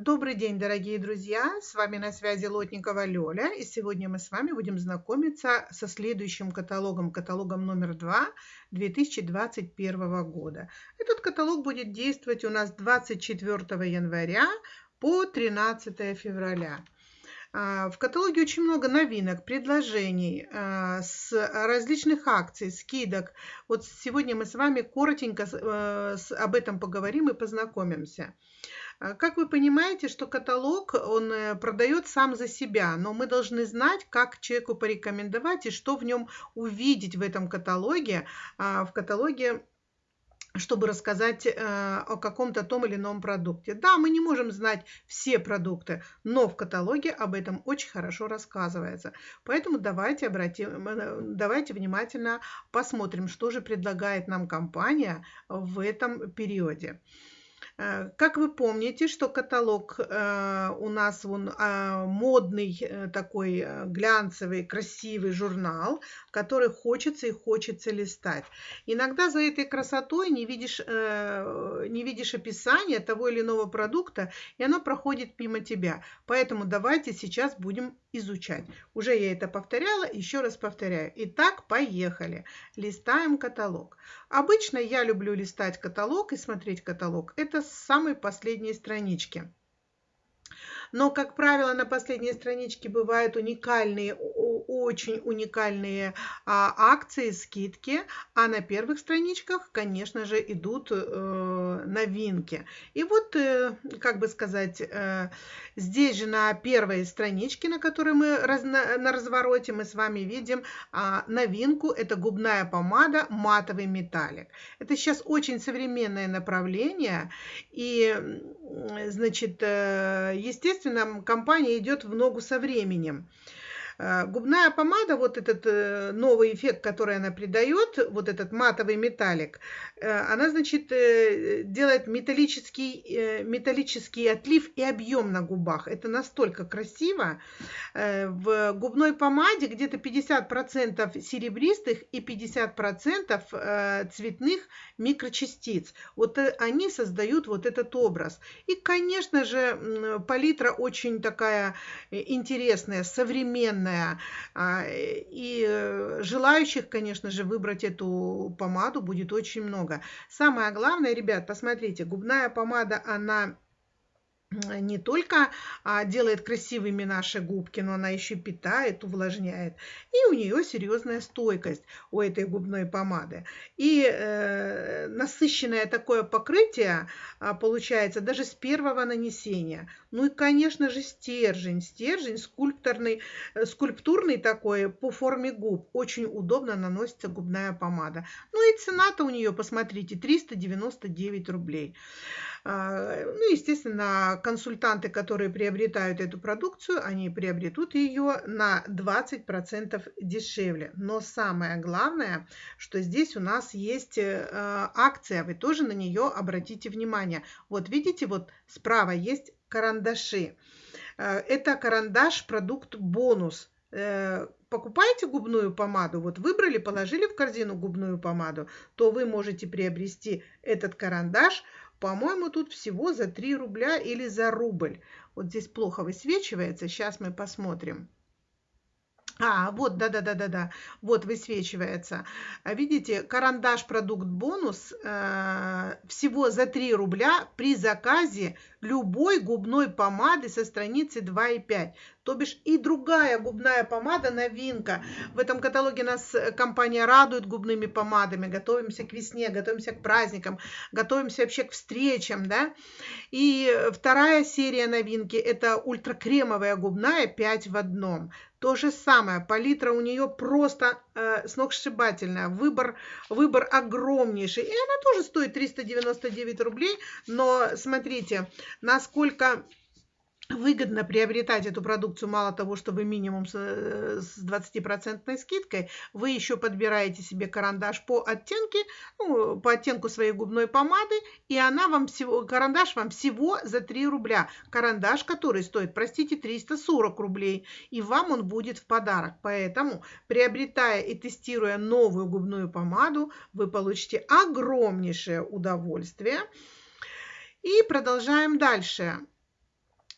Добрый день, дорогие друзья! С вами на связи Лотникова Лёля, и сегодня мы с вами будем знакомиться со следующим каталогом, каталогом номер 2 2021 года. Этот каталог будет действовать у нас 24 января по 13 февраля. А, в каталоге очень много новинок, предложений, а, с различных акций, скидок. Вот сегодня мы с вами коротенько э, об этом поговорим и познакомимся. А, как вы понимаете, что каталог, он э, продает сам за себя, но мы должны знать, как человеку порекомендовать и что в нем увидеть в этом каталоге, а, в каталоге чтобы рассказать э, о каком-то том или ином продукте. Да, мы не можем знать все продукты, но в каталоге об этом очень хорошо рассказывается. Поэтому давайте, обратим, э, давайте внимательно посмотрим, что же предлагает нам компания в этом периоде. Э, как вы помните, что каталог э, у нас он а, модный э, такой глянцевый, красивый журнал, который хочется и хочется листать. Иногда за этой красотой не видишь, не видишь описания того или иного продукта, и оно проходит мимо тебя. Поэтому давайте сейчас будем изучать. Уже я это повторяла, еще раз повторяю. Итак, поехали. Листаем каталог. Обычно я люблю листать каталог и смотреть каталог. Это с самой последней странички. Но, как правило, на последней страничке бывают уникальные, очень уникальные а, акции, скидки, а на первых страничках, конечно же, идут э, новинки. И вот, э, как бы сказать, э, здесь же на первой страничке, на которой мы раз, на, на развороте, мы с вами видим а, новинку. Это губная помада матовый металлик. Это сейчас очень современное направление. И, значит, э, естественно, естественно, компания идет в ногу со временем. Э, губная помада, вот этот э, новый эффект, который она придает, вот этот матовый металлик, э, она, значит, делает металлический, металлический отлив и объем на губах. Это настолько красиво. В губной помаде где-то 50% серебристых и 50% цветных микрочастиц. Вот они создают вот этот образ. И, конечно же, палитра очень такая интересная, современная, длинная. А, и э, желающих, конечно же, выбрать эту помаду будет очень много. Самое главное, ребят, посмотрите, губная помада, она не только а, делает красивыми наши губки, но она еще питает, увлажняет. И у нее серьезная стойкость у этой губной помады. И э, насыщенное такое покрытие а, получается даже с первого нанесения. Ну и, конечно же, стержень. Стержень скульпторный, э, скульптурный такой по форме губ. Очень удобно наносится губная помада. Ну и цена-то у нее, посмотрите, 399 рублей. А, ну, естественно, консультанты, которые приобретают эту продукцию, они приобретут ее на 20% дешевле. Но самое главное, что здесь у нас есть э, акция, вы тоже на нее обратите внимание. Вот видите, вот справа есть карандаши. Э, это карандаш продукт бонус э, покупаете губную помаду, вот выбрали, положили в корзину губную помаду, то вы можете приобрести этот карандаш по-моему, тут всего за 3 рубля или за рубль. Вот здесь плохо высвечивается. Сейчас мы посмотрим. А, вот, да-да-да-да-да, вот высвечивается. А видите, карандаш продукт бонус э, всего за 3 рубля при заказе любой губной помады со страницы 2 и 5. То бишь и другая губная помада новинка. В этом каталоге нас компания радует губными помадами. Готовимся к весне, готовимся к праздникам, готовимся вообще к встречам. Да? И вторая серия новинки это ультракремовая губная 5 в одном. То же самое, палитра у нее просто э, сногсшибательная, выбор, выбор огромнейший. И она тоже стоит 399 рублей, но смотрите, насколько выгодно приобретать эту продукцию, мало того, что вы минимум с 20% э, скидкой, вы еще подбираете себе карандаш по оттенке, ну, по оттенку своей губной помады, и она вам всего, карандаш вам всего за 3 рубля. Карандаш, который стоит, простите, 340 рублей, и вам он будет в подарок. Поэтому, приобретая и тестируя новую губную помаду, вы получите огромнейшее удовольствие. И продолжаем дальше.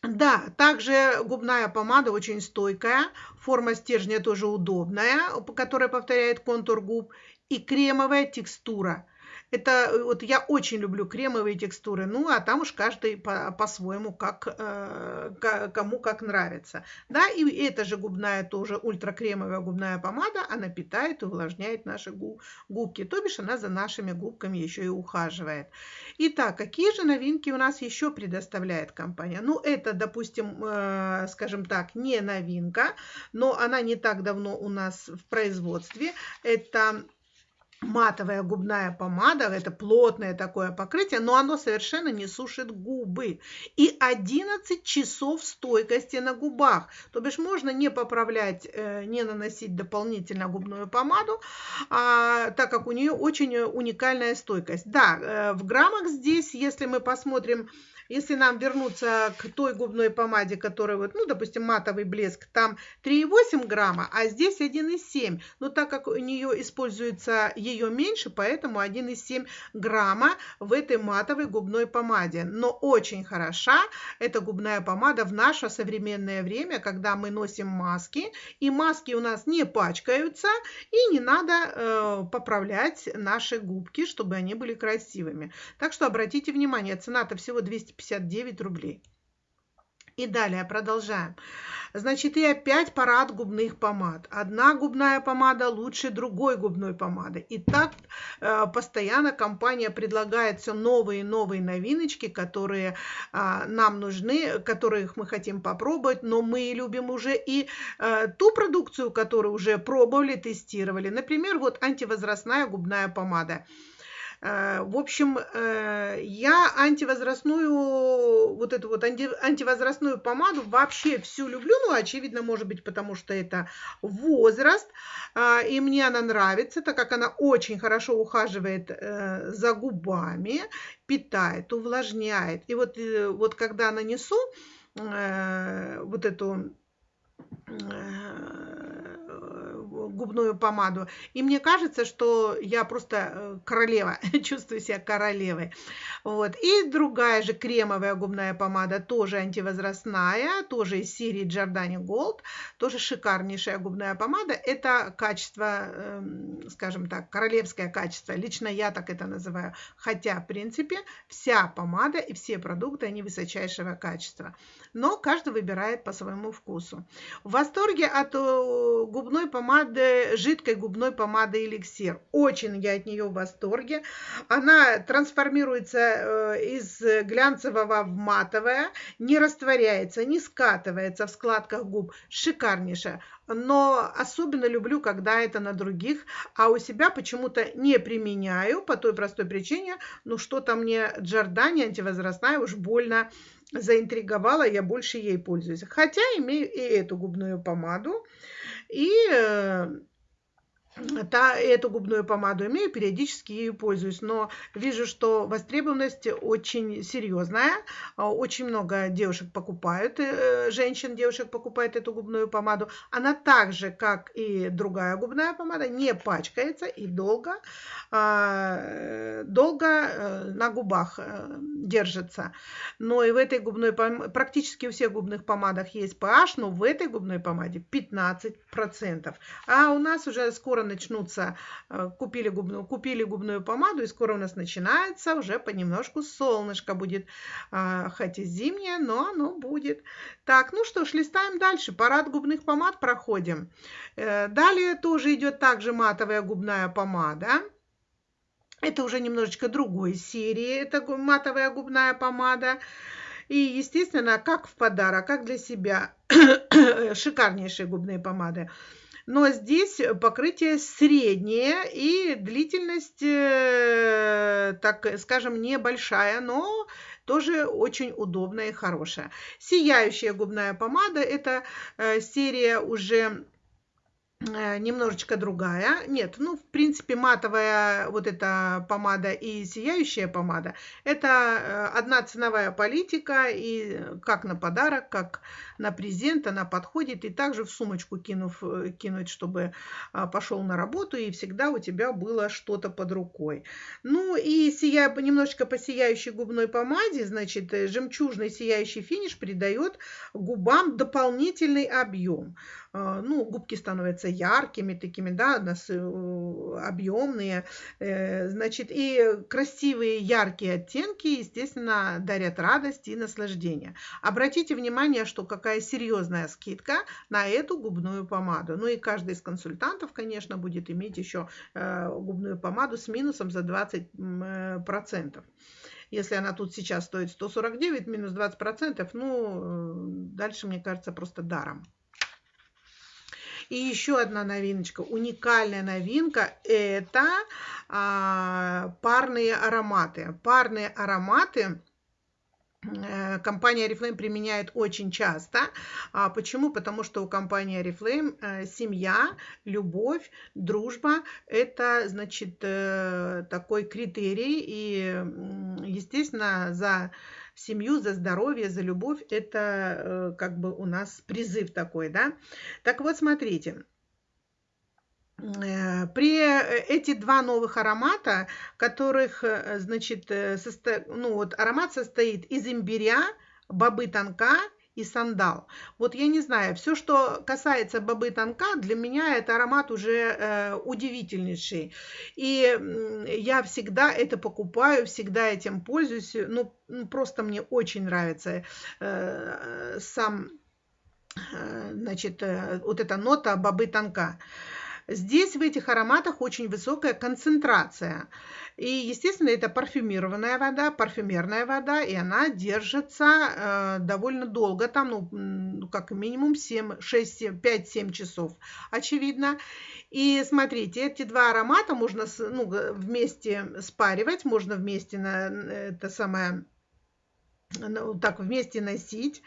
Да, также губная помада очень стойкая, форма стержня тоже удобная, которая повторяет контур губ, и кремовая текстура. Это э, вот я очень люблю кремовые текстуры, ну а там уж каждый по- по-своему, как, э, кому как нравится. Да, и эта же губная тоже ультракремовая губная помада, она питает и увлажняет наши губки, то бишь она за нашими губками еще и ухаживает. Итак, какие же новинки у нас еще предоставляет компания? Ну, это, допустим, э, скажем так, не новинка, но она не так давно у нас в производстве. Это матовая губная помада, это плотное такое покрытие, но оно совершенно не сушит губы. И 11 часов стойкости на губах. То бишь можно не поправлять, э, не наносить дополнительно губную помаду, а, так как у нее очень уникальная стойкость. Да, э, в граммах здесь, если мы посмотрим если нам вернуться к той губной помаде, которая, вот, ну, допустим, матовый блеск, там 3,8 грамма, а здесь 1,7. Но так как у нее используется ее меньше, поэтому 1,7 грамма в этой матовой губной помаде. Но очень хороша эта губная помада в наше современное время, когда мы носим маски, и маски у нас не пачкаются, и не надо э, поправлять наши губки, чтобы они были красивыми. Так что обратите внимание, цена-то всего 250 259 рублей. И далее продолжаем. Значит, и опять парад губных помад. Одна губная помада лучше другой губной помады. И так э, постоянно компания предлагает все новые и новые новиночки, которые э, нам нужны, которых мы хотим попробовать, но мы любим уже и э, ту продукцию, которую уже пробовали, тестировали. Например, вот антивозрастная губная помада. Э, в общем, э, я антивозрастную, вот эту вот антивозрастную помаду вообще всю люблю. Ну, очевидно, может быть, потому что это возраст. А, и мне она нравится, так как она очень хорошо ухаживает э, за губами, питает, увлажняет. И вот, вот когда нанесу вот эту губную помаду. И мне кажется, что я просто э, королева, чувствую себя королевой. Вот. И другая же кремовая губная помада, тоже антивозрастная, тоже из серии Giordani Gold, тоже шикарнейшая губная помада. Это качество, эм, скажем так, королевское качество. Лично я так это называю. Хотя, в принципе, вся помада и все продукты, они высочайшего качества. Но каждый выбирает по своему вкусу. В восторге от э, губной помады жидкой губной помады эликсир. Очень я от нее в восторге. Она трансформируется э, из глянцевого в матовое, не растворяется, не скатывается в складках губ. Шикарнейшая. Но особенно люблю, когда это на других, а у себя почему-то не применяю по той простой причине, ну что-то мне Джордани антивозрастная уж больно заинтриговала, я больше ей пользуюсь. Хотя имею и эту губную помаду. И э, та, эту губную помаду имею, периодически ею пользуюсь, но вижу, что востребованность очень серьезная. А, очень много девушек покупают, э, женщин, девушек покупают эту губную помаду. Она так же, как и другая губная помада, не пачкается и долго, а, долго э, на губах э, держится. Но и в этой губной помаде, практически у всех губных помадах есть pH, но в этой губной помаде 15%. А у нас уже скоро скоро начнутся, э, купили губную, купили губную помаду, и скоро у нас начинается уже понемножку солнышко будет, э, хоть и зимнее, но оно будет. Так, ну что ж, листаем дальше. Парад губных помад проходим. Э, далее тоже идет также матовая губная помада. Это уже немножечко другой серии, это матовая губная помада. И, естественно, как в подарок, как для себя, шикарнейшие губные помады но здесь покрытие среднее и длительность, э, так скажем, небольшая, но тоже очень удобная и хорошая. Сияющая губная помада – это э, серия уже Э, немножечко другая. Нет, ну, в принципе, матовая вот эта помада и сияющая помада – это одна ценовая политика, и как на подарок, как на презент она подходит, и также в сумочку кинув, э, кинуть, чтобы а, пошел на работу, и всегда у тебя было что-то под рукой. Ну, и сия, немножечко по сияющей губной помаде, значит, жемчужный сияющий финиш придает губам дополнительный объем. А, ну, губки становятся яркими такими, да, э, объемные, э, значит, и красивые яркие оттенки, естественно, дарят радость и наслаждение. Обратите внимание, что какая серьезная скидка на эту губную помаду. Ну и каждый из консультантов, конечно, будет иметь еще э, губную помаду с минусом за 20%. Если она тут сейчас стоит 149, минус 20%, ну, дальше, мне кажется, просто даром. И еще одна новиночка, уникальная новинка, это а, парные ароматы. Парные ароматы э, компания Oriflame применяет очень часто. А почему? Потому что у компании Oriflame э, семья, любовь, дружба – это, значит, э, такой критерий. И, естественно, за семью, за здоровье, за любовь. Это э, как бы у нас призыв такой, да. Так вот, смотрите. Э, при э, эти два новых аромата, которых, значит, состо... ну вот аромат состоит из имбиря, бобы тонка и сандал. Вот я не знаю, все, что касается бобы тонка, для меня это аромат уже э, удивительнейший. И я всегда это покупаю, всегда этим пользуюсь. Ну, ну просто мне очень нравится э, сам, э, значит, э, вот эта нота бобы тонка. Здесь в этих ароматах очень высокая концентрация. И, естественно, это парфюмированная вода, парфюмерная вода, и она держится э, довольно долго, там, ну, как минимум 7, 6, 5-7 часов, очевидно. И смотрите, эти два аромата можно ну, вместе спаривать, можно вместе на это самое, ну, так вместе носить.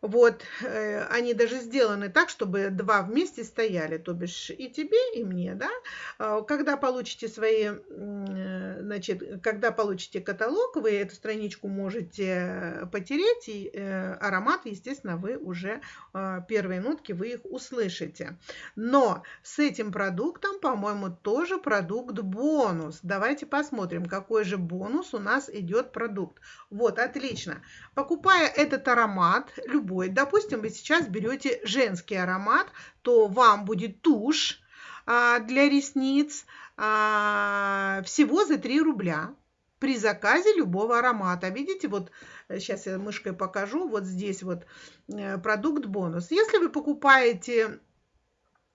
Вот, э, они даже сделаны так, чтобы два вместе стояли, то бишь и тебе, и мне, да. А, когда получите свои, э, значит, когда получите каталог, вы эту страничку можете потереть, и э, аромат, естественно, вы уже, а, первые нотки, вы их услышите. Но с этим продуктом, по-моему, тоже продукт бонус. Давайте посмотрим, какой же бонус у нас идет продукт. Вот, отлично. Покупая этот аромат, любой любой. Допустим, вы сейчас берете женский аромат, то вам будет тушь а, для ресниц а, всего за 3 рубля при заказе любого аромата. Видите, вот сейчас я мышкой покажу, вот здесь вот э, продукт бонус. Если вы покупаете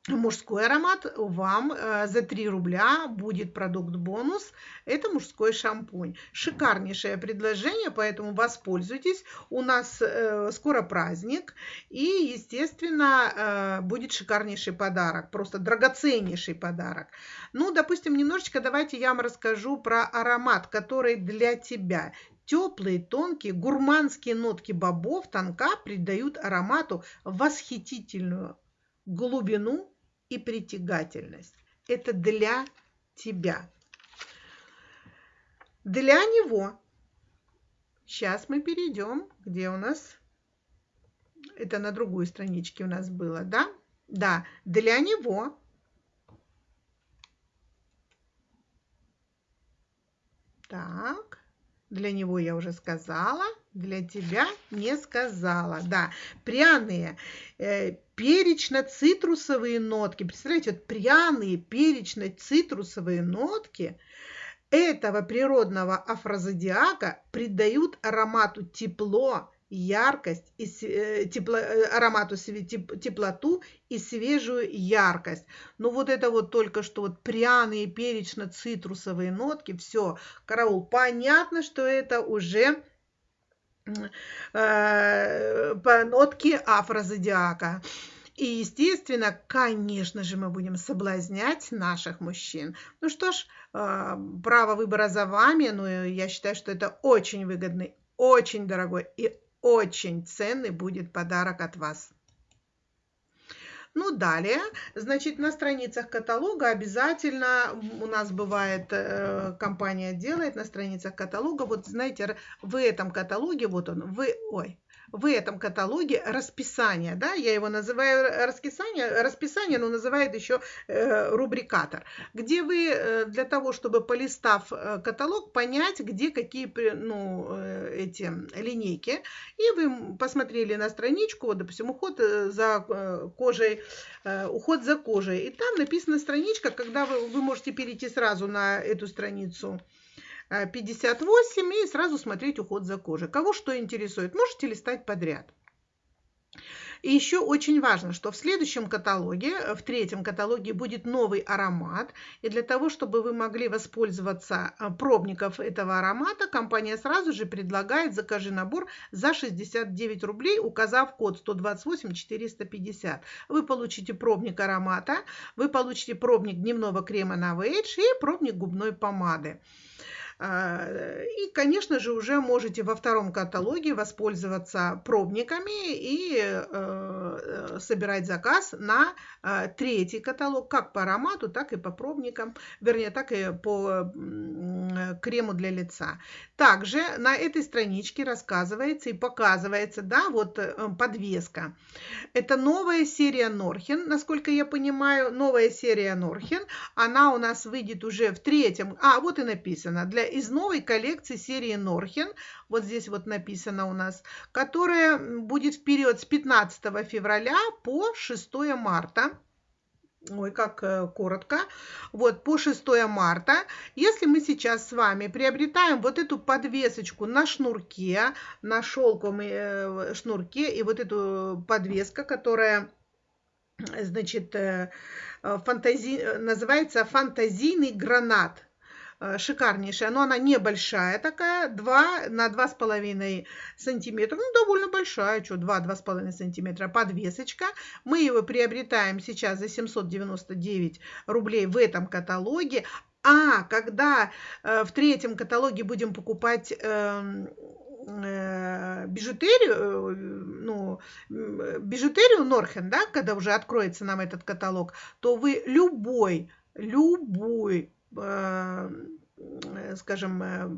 мужской аромат, вам э, за 3 рубля будет продукт бонус. Это мужской шампунь. Шикарнейшее предложение, поэтому воспользуйтесь. У нас э, скоро праздник и, естественно, э, будет шикарнейший подарок, просто драгоценнейший подарок. Ну, допустим, немножечко давайте я вам расскажу про аромат, который для тебя. Теплые, тонкие, гурманские нотки бобов тонка придают аромату восхитительную глубину и притягательность. Это для тебя. Для него. Сейчас мы перейдем, где у нас... Это на другой страничке у нас было, да? Да, для него. Так, для него я уже сказала для тебя не сказала. Да, пряные, э, перечно-цитрусовые нотки. Представляете, вот пряные перечно-цитрусовые нотки этого природного афрозодиака придают аромату тепло, яркость, и, э, тепло, э, аромату теп, теплоту и свежую яркость. Но вот это вот только что вот пряные перечно-цитрусовые нотки, все, караул, понятно, что это уже Э, по нотке афрозодиака. И, естественно, конечно же, мы будем соблазнять наших мужчин. Ну что ж, э, право выбора за вами, но я считаю, что это очень выгодный, очень дорогой и очень ценный будет подарок от вас. Ну, далее, значит, на страницах каталога обязательно у нас бывает, э, компания делает на страницах каталога, вот знаете, в этом каталоге, вот он, вы, ой, в этом каталоге расписание, да, я его называю расписание, расписание, но называют еще э, рубрикатор, где вы э, для того, чтобы полистав э, каталог, понять, где какие, ну, эти линейки, и вы посмотрели на страничку, вот, допустим, уход за кожей, уход за кожей, и там написана страничка, когда вы, вы можете перейти сразу на эту страницу, 58 и сразу смотреть уход за кожей. Кого что интересует, можете листать подряд. И еще очень важно, что в следующем каталоге, в третьем каталоге будет новый аромат. И для того, чтобы вы могли воспользоваться а, пробников этого аромата, компания сразу же предлагает «Закажи набор за 69 рублей», указав код 128 450. Вы получите пробник аромата, вы получите пробник дневного крема на Вейдж и пробник губной помады. А, и, конечно же, уже можете во втором каталоге воспользоваться пробниками и э, э, собирать заказ на э, третий каталог, как по аромату, так и по пробникам, вернее, так и по крему для лица. Также на этой страничке рассказывается и показывается, да, вот подвеска. Это новая серия Норхен, насколько я понимаю, новая серия Норхен. Она у нас выйдет уже в третьем, а вот и написано, для из новой коллекции серии Норхен, вот здесь вот написано у нас, которая будет в период с 15 февраля по 6 марта. Ой, как э, коротко. Вот, по 6 марта. Если мы сейчас с вами приобретаем вот эту подвесочку на шнурке, на шелковом э, шнурке, и вот эту подвеска, которая, значит, э, фантази... называется фантазийный гранат. Э, шикарнейшая, но она небольшая такая, 2 на 2,5 сантиметра, ну, довольно большая, что 2-2,5 сантиметра подвесочка. Мы его приобретаем сейчас за 799 рублей в этом каталоге. А когда э, в третьем каталоге будем покупать э, э, бижутерию, э, ну, бижутерию Норхен, да, когда уже откроется нам этот каталог, то вы любой, любой Э, скажем, э,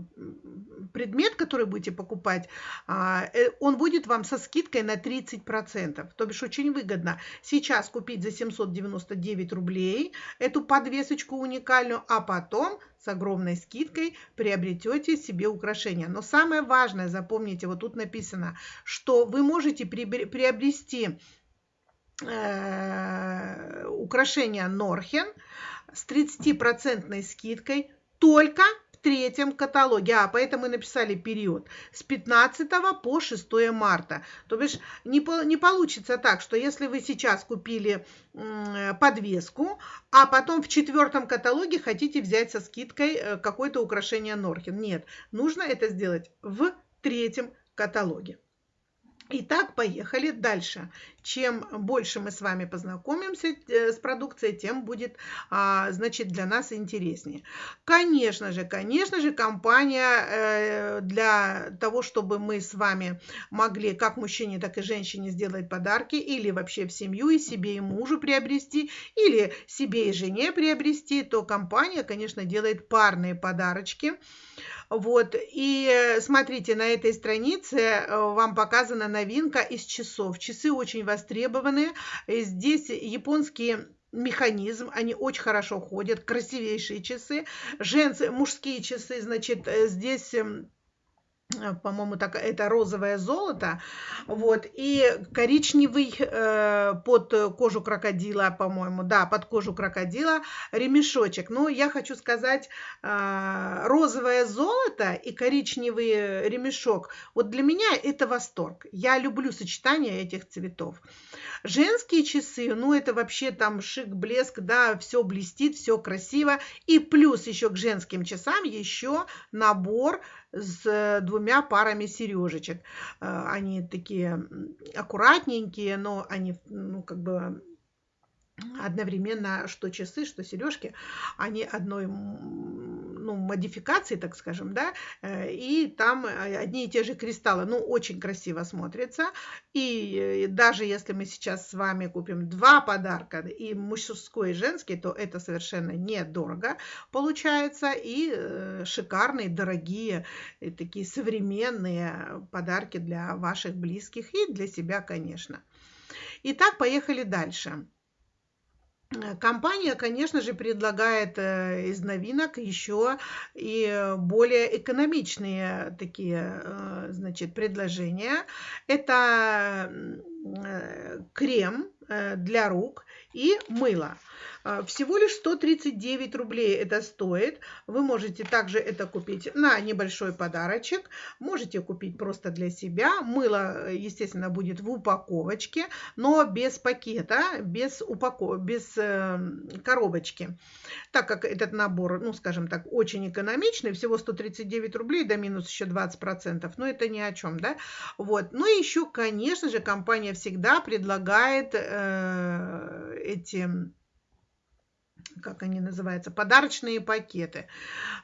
предмет, который будете покупать, а, э, он будет вам со скидкой на 30%. То бишь очень выгодно сейчас купить за 799 рублей эту подвесочку уникальную, а потом с огромной скидкой приобретете себе украшения. Но самое важное, запомните, вот тут написано, что вы можете приобрести украшения Норхен, с 30% скидкой только в третьем каталоге. А, поэтому мы написали период с 15 по 6 марта. То бишь не, не получится так, что если вы сейчас купили подвеску, а потом в четвертом каталоге хотите взять со скидкой э, какое-то украшение Норхен. Нет, нужно это сделать в третьем каталоге. Итак, поехали дальше. Чем больше мы с вами познакомимся э, с продукцией, тем будет, а, значит, для нас интереснее. Конечно же, конечно же, компания э, для того, чтобы мы с вами могли, как мужчине, так и женщине, сделать подарки, или вообще в семью, и себе, и мужу приобрести, или себе и жене приобрести, то компания, конечно, делает парные подарочки. Вот, и э, смотрите, на этой странице вам показана новинка из часов. Часы очень востребованы. Здесь японские механизм, они очень хорошо ходят, красивейшие часы. Женские, мужские часы, значит, э, здесь эм, Э, по-моему, так, это розовое золото, вот, и коричневый э, под кожу крокодила, по-моему, да, под кожу крокодила ремешочек. Но я хочу сказать, э, розовое золото и коричневый ремешок, вот для меня это восторг. Я люблю сочетание этих цветов. Женские часы, ну, это вообще там шик, блеск, да, все блестит, все красиво. И плюс еще к женским часам еще набор с двумя парами сережечек. Э, они такие аккуратненькие, но они, ну, как бы одновременно что часы, что сережки, они одной ну, модификации, так скажем, да, и там одни и те же кристаллы, ну, очень красиво смотрится. И даже если мы сейчас с вами купим два подарка, и мужской, и женский, то это совершенно недорого получается, и шикарные, дорогие, и такие современные подарки для ваших близких и для себя, конечно. Итак, поехали дальше. Э, компания, конечно же, предлагает э, из новинок еще и более экономичные такие, э, значит, предложения. Это крем для рук и мыло. А, всего лишь 139 рублей это стоит. Вы можете также это купить на небольшой подарочек. Можете купить просто для себя. Мыло, естественно, будет в упаковочке, но без пакета, без, упаков... без э, коробочки. Так как этот набор, ну, скажем так, очень экономичный, всего 139 рублей, да минус еще 20%, но это ни о чем, да. Вот. Ну еще, конечно же, компания всегда предлагает э, эти как они называются, подарочные пакеты.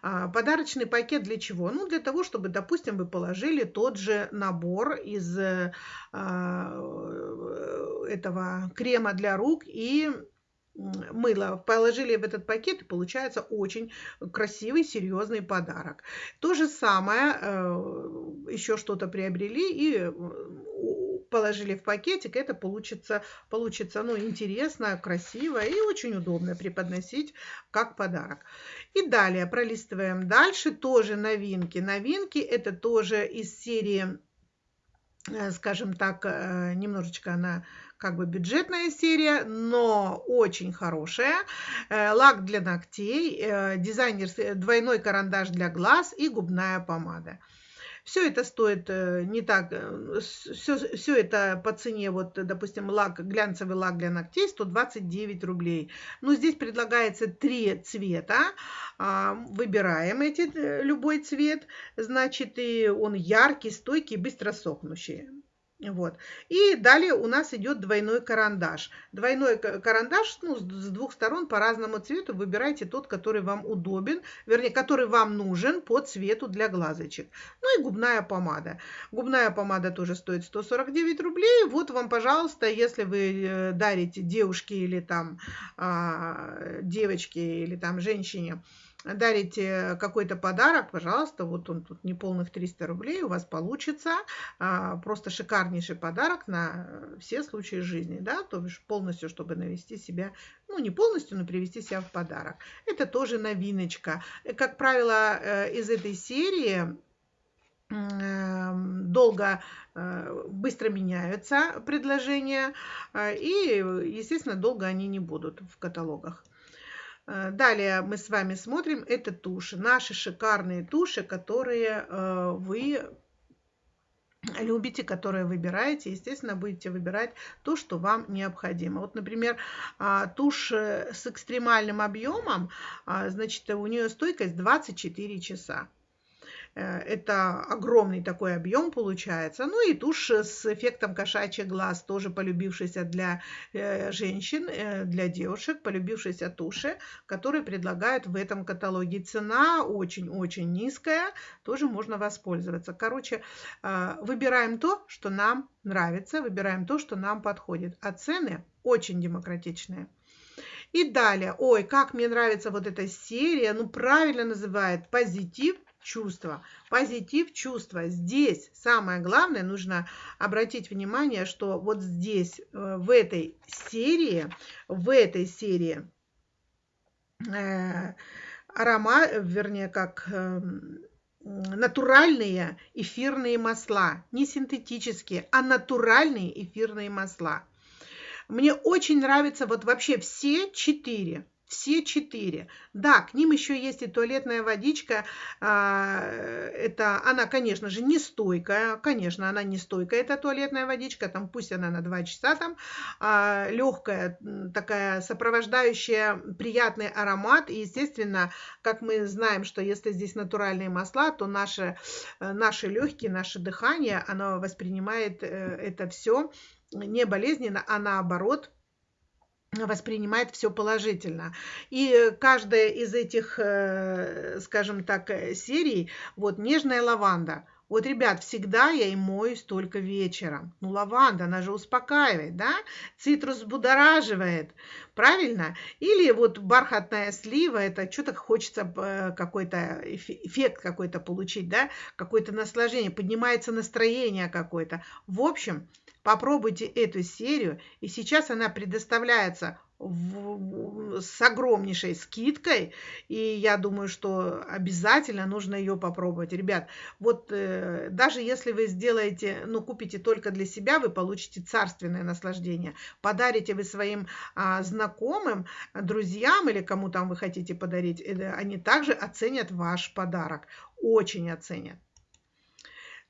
А, подарочный пакет для чего? Ну, для того, чтобы, допустим, вы положили тот же набор из а, этого крема для рук и мыло положили в этот пакет, и получается очень красивый, серьезный подарок. То же самое, э, еще что-то приобрели и положили в пакетик, это получится, получится ну, интересно, красиво и очень удобно преподносить как подарок. И далее пролистываем дальше, тоже новинки. Новинки это тоже из серии, э, скажем так, э, немножечко она как бы бюджетная серия, но очень хорошая. Э, лак для ногтей, дизайнер двойной карандаш для глаз и губная помада. Все это стоит э, не так, все, э, все это по цене, вот, допустим, лак, глянцевый лак для ногтей 129 рублей. Но здесь предлагается три цвета, а, выбираем эти, э, любой цвет, значит, и он яркий, стойкий, быстро сохнущий. Вот. И далее у нас идет двойной карандаш. Двойной карандаш ну, с двух сторон по разному цвету. Выбирайте тот, который вам удобен, вернее, который вам нужен по цвету для глазочек. Ну и губная помада. Губная помада тоже стоит 149 рублей. Вот вам, пожалуйста, если вы э, дарите девушке или там а, девочке или там женщине, дарите какой-то подарок, пожалуйста, вот он тут неполных 300 рублей, у вас получится а, просто шикарнейший подарок на все случаи жизни, да, то бишь полностью, чтобы навести себя, ну не полностью, но привести себя в подарок. Это тоже новиночка. Как правило, э, из этой серии долго, э, быстро меняются предложения, э, и, естественно, долго они не будут в каталогах. Э, далее мы с вами смотрим, это туши, наши шикарные туши, которые э, вы любите, которые выбираете, естественно, будете выбирать то, что вам необходимо. Вот, например, а, тушь с экстремальным объемом, а, значит, у нее стойкость 24 часа. Э, это огромный такой объем получается. Ну и тушь с эффектом кошачий глаз, тоже полюбившийся для э, женщин, э, для девушек, полюбившийся туши, которые предлагают в этом каталоге. Цена очень-очень низкая, тоже можно воспользоваться. Короче, выбираем то, что нам нравится, выбираем то, что нам подходит. А цены очень демократичные. И далее, ой, как мне нравится вот эта серия, ну правильно называет позитив – чувства. Позитив чувства. Здесь самое главное, нужно обратить внимание, что вот здесь, э, в этой серии, в этой серии э, аромат, вернее, как э, натуральные эфирные масла. Не синтетические, а натуральные эфирные масла. Мне очень нравятся вот вообще все четыре все четыре. Да, к ним еще есть и туалетная водичка. А, это она, конечно же, не стойкая. Конечно, она не стойкая, эта туалетная водичка. Там пусть она на 2 часа там. А, легкая, такая сопровождающая приятный аромат. И, естественно, как мы знаем, что если здесь натуральные масла, то наши, э, наши легкие, наше дыхание, оно воспринимает э, это все не болезненно, а наоборот воспринимает все положительно. И каждая из этих, э, скажем так, э, серий, вот нежная лаванда, вот, ребят, всегда я и моюсь только вечером. Ну, лаванда, она же успокаивает, да? Цитрус будораживает, правильно? Или вот бархатная слива, это что-то хочется э, какой-то эффект какой-то получить, да? Какое-то наслаждение, поднимается настроение какое-то. В общем, попробуйте эту серию, и сейчас она предоставляется в, с огромнейшей скидкой, и я думаю, что обязательно нужно ее попробовать. Ребят, вот э, даже если вы сделаете, ну, купите только для себя, вы получите царственное наслаждение. Подарите вы своим а, знакомым, друзьям или кому там вы хотите подарить, э, они также оценят ваш подарок, очень оценят.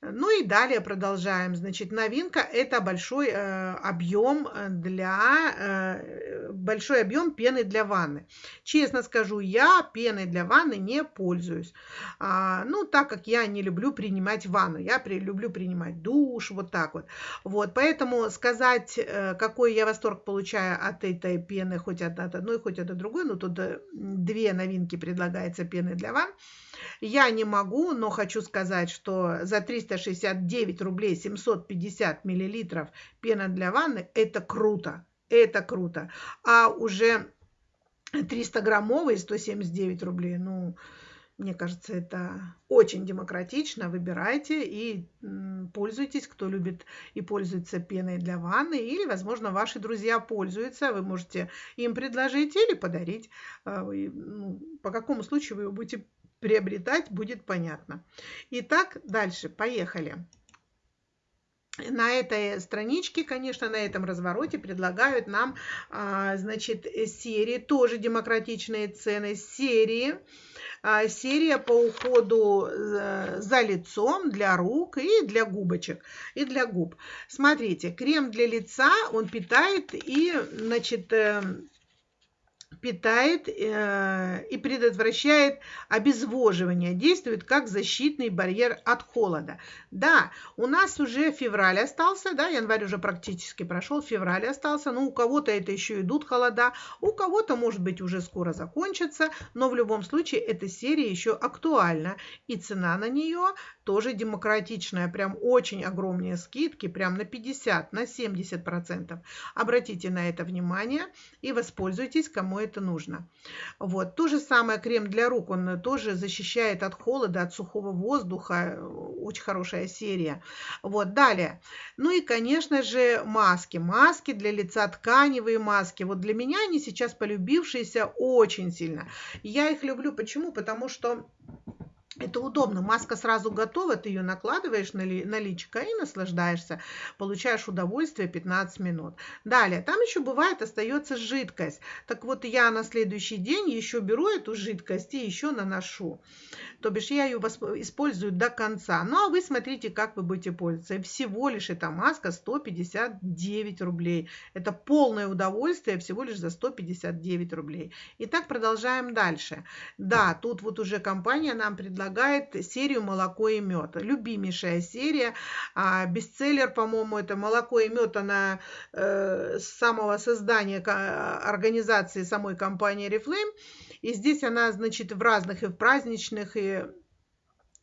Ну и далее продолжаем. Значит, новинка – это большой э, объем для э, большой объем пены для ванны. Честно скажу, я пеной для ванны не пользуюсь. А, ну, так как я не люблю принимать ванну, я при, люблю принимать душ, вот так вот. Вот, поэтому сказать, э, какой я восторг получаю от этой пены, хоть от, от одной, хоть от другой, ну, тут э, две новинки предлагается пены для ванн. Я не могу, но хочу сказать, что за 369 рублей 750 миллилитров пена для ванны – это круто. Это круто. А уже 300 граммовые 179 рублей, ну, мне кажется, это очень демократично. Выбирайте и пользуйтесь, кто любит и пользуется пеной для ванны. Или, возможно, ваши друзья пользуются. Вы можете им предложить или подарить. А, ну, по какому случаю вы будете приобретать, будет понятно. Итак, дальше, поехали. На этой страничке, конечно, на этом развороте предлагают нам, а, значит, серии, тоже демократичные цены, серии, а, серия по уходу э, за лицом для рук и для губочек, и для губ. Смотрите, крем для лица, он питает и, значит, эм, питает э, и предотвращает обезвоживание, действует как защитный барьер от холода. Да, у нас уже февраль остался, да, январь уже практически прошел, февраль остался, но у кого-то это еще идут холода, у кого-то, может быть, уже скоро закончится, но в любом случае эта серия еще актуальна, и цена на нее тоже демократичная, прям очень огромные скидки, прям на 50, на 70 процентов. Обратите на это внимание и воспользуйтесь, кому это нужно. Вот. То же самое крем для рук, он тоже защищает от холода, от сухого воздуха, очень хорошая серия. Вот. Далее. Ну и, конечно же, маски. Маски для лица, тканевые маски. Вот для меня они сейчас полюбившиеся очень сильно. Я их люблю. Почему? Потому что это удобно. Маска сразу готова, ты ее накладываешь на, ли, на личико и наслаждаешься. Получаешь удовольствие 15 минут. Далее, там еще бывает остается жидкость. Так вот, я на следующий день еще беру эту жидкость и еще наношу. То бишь, я ее использую до конца. Ну, а вы смотрите, как вы будете пользоваться. Всего лишь эта маска 159 рублей. Это полное удовольствие всего лишь за 159 рублей. Итак, продолжаем дальше. Да, тут вот уже компания нам предлагает предлагает серию «Молоко и мед». Любимейшая серия, а, бестселлер, по-моему, это «Молоко и мед», она э, с самого создания организации самой компании Reflame. И здесь она, значит, в разных и в праздничных, и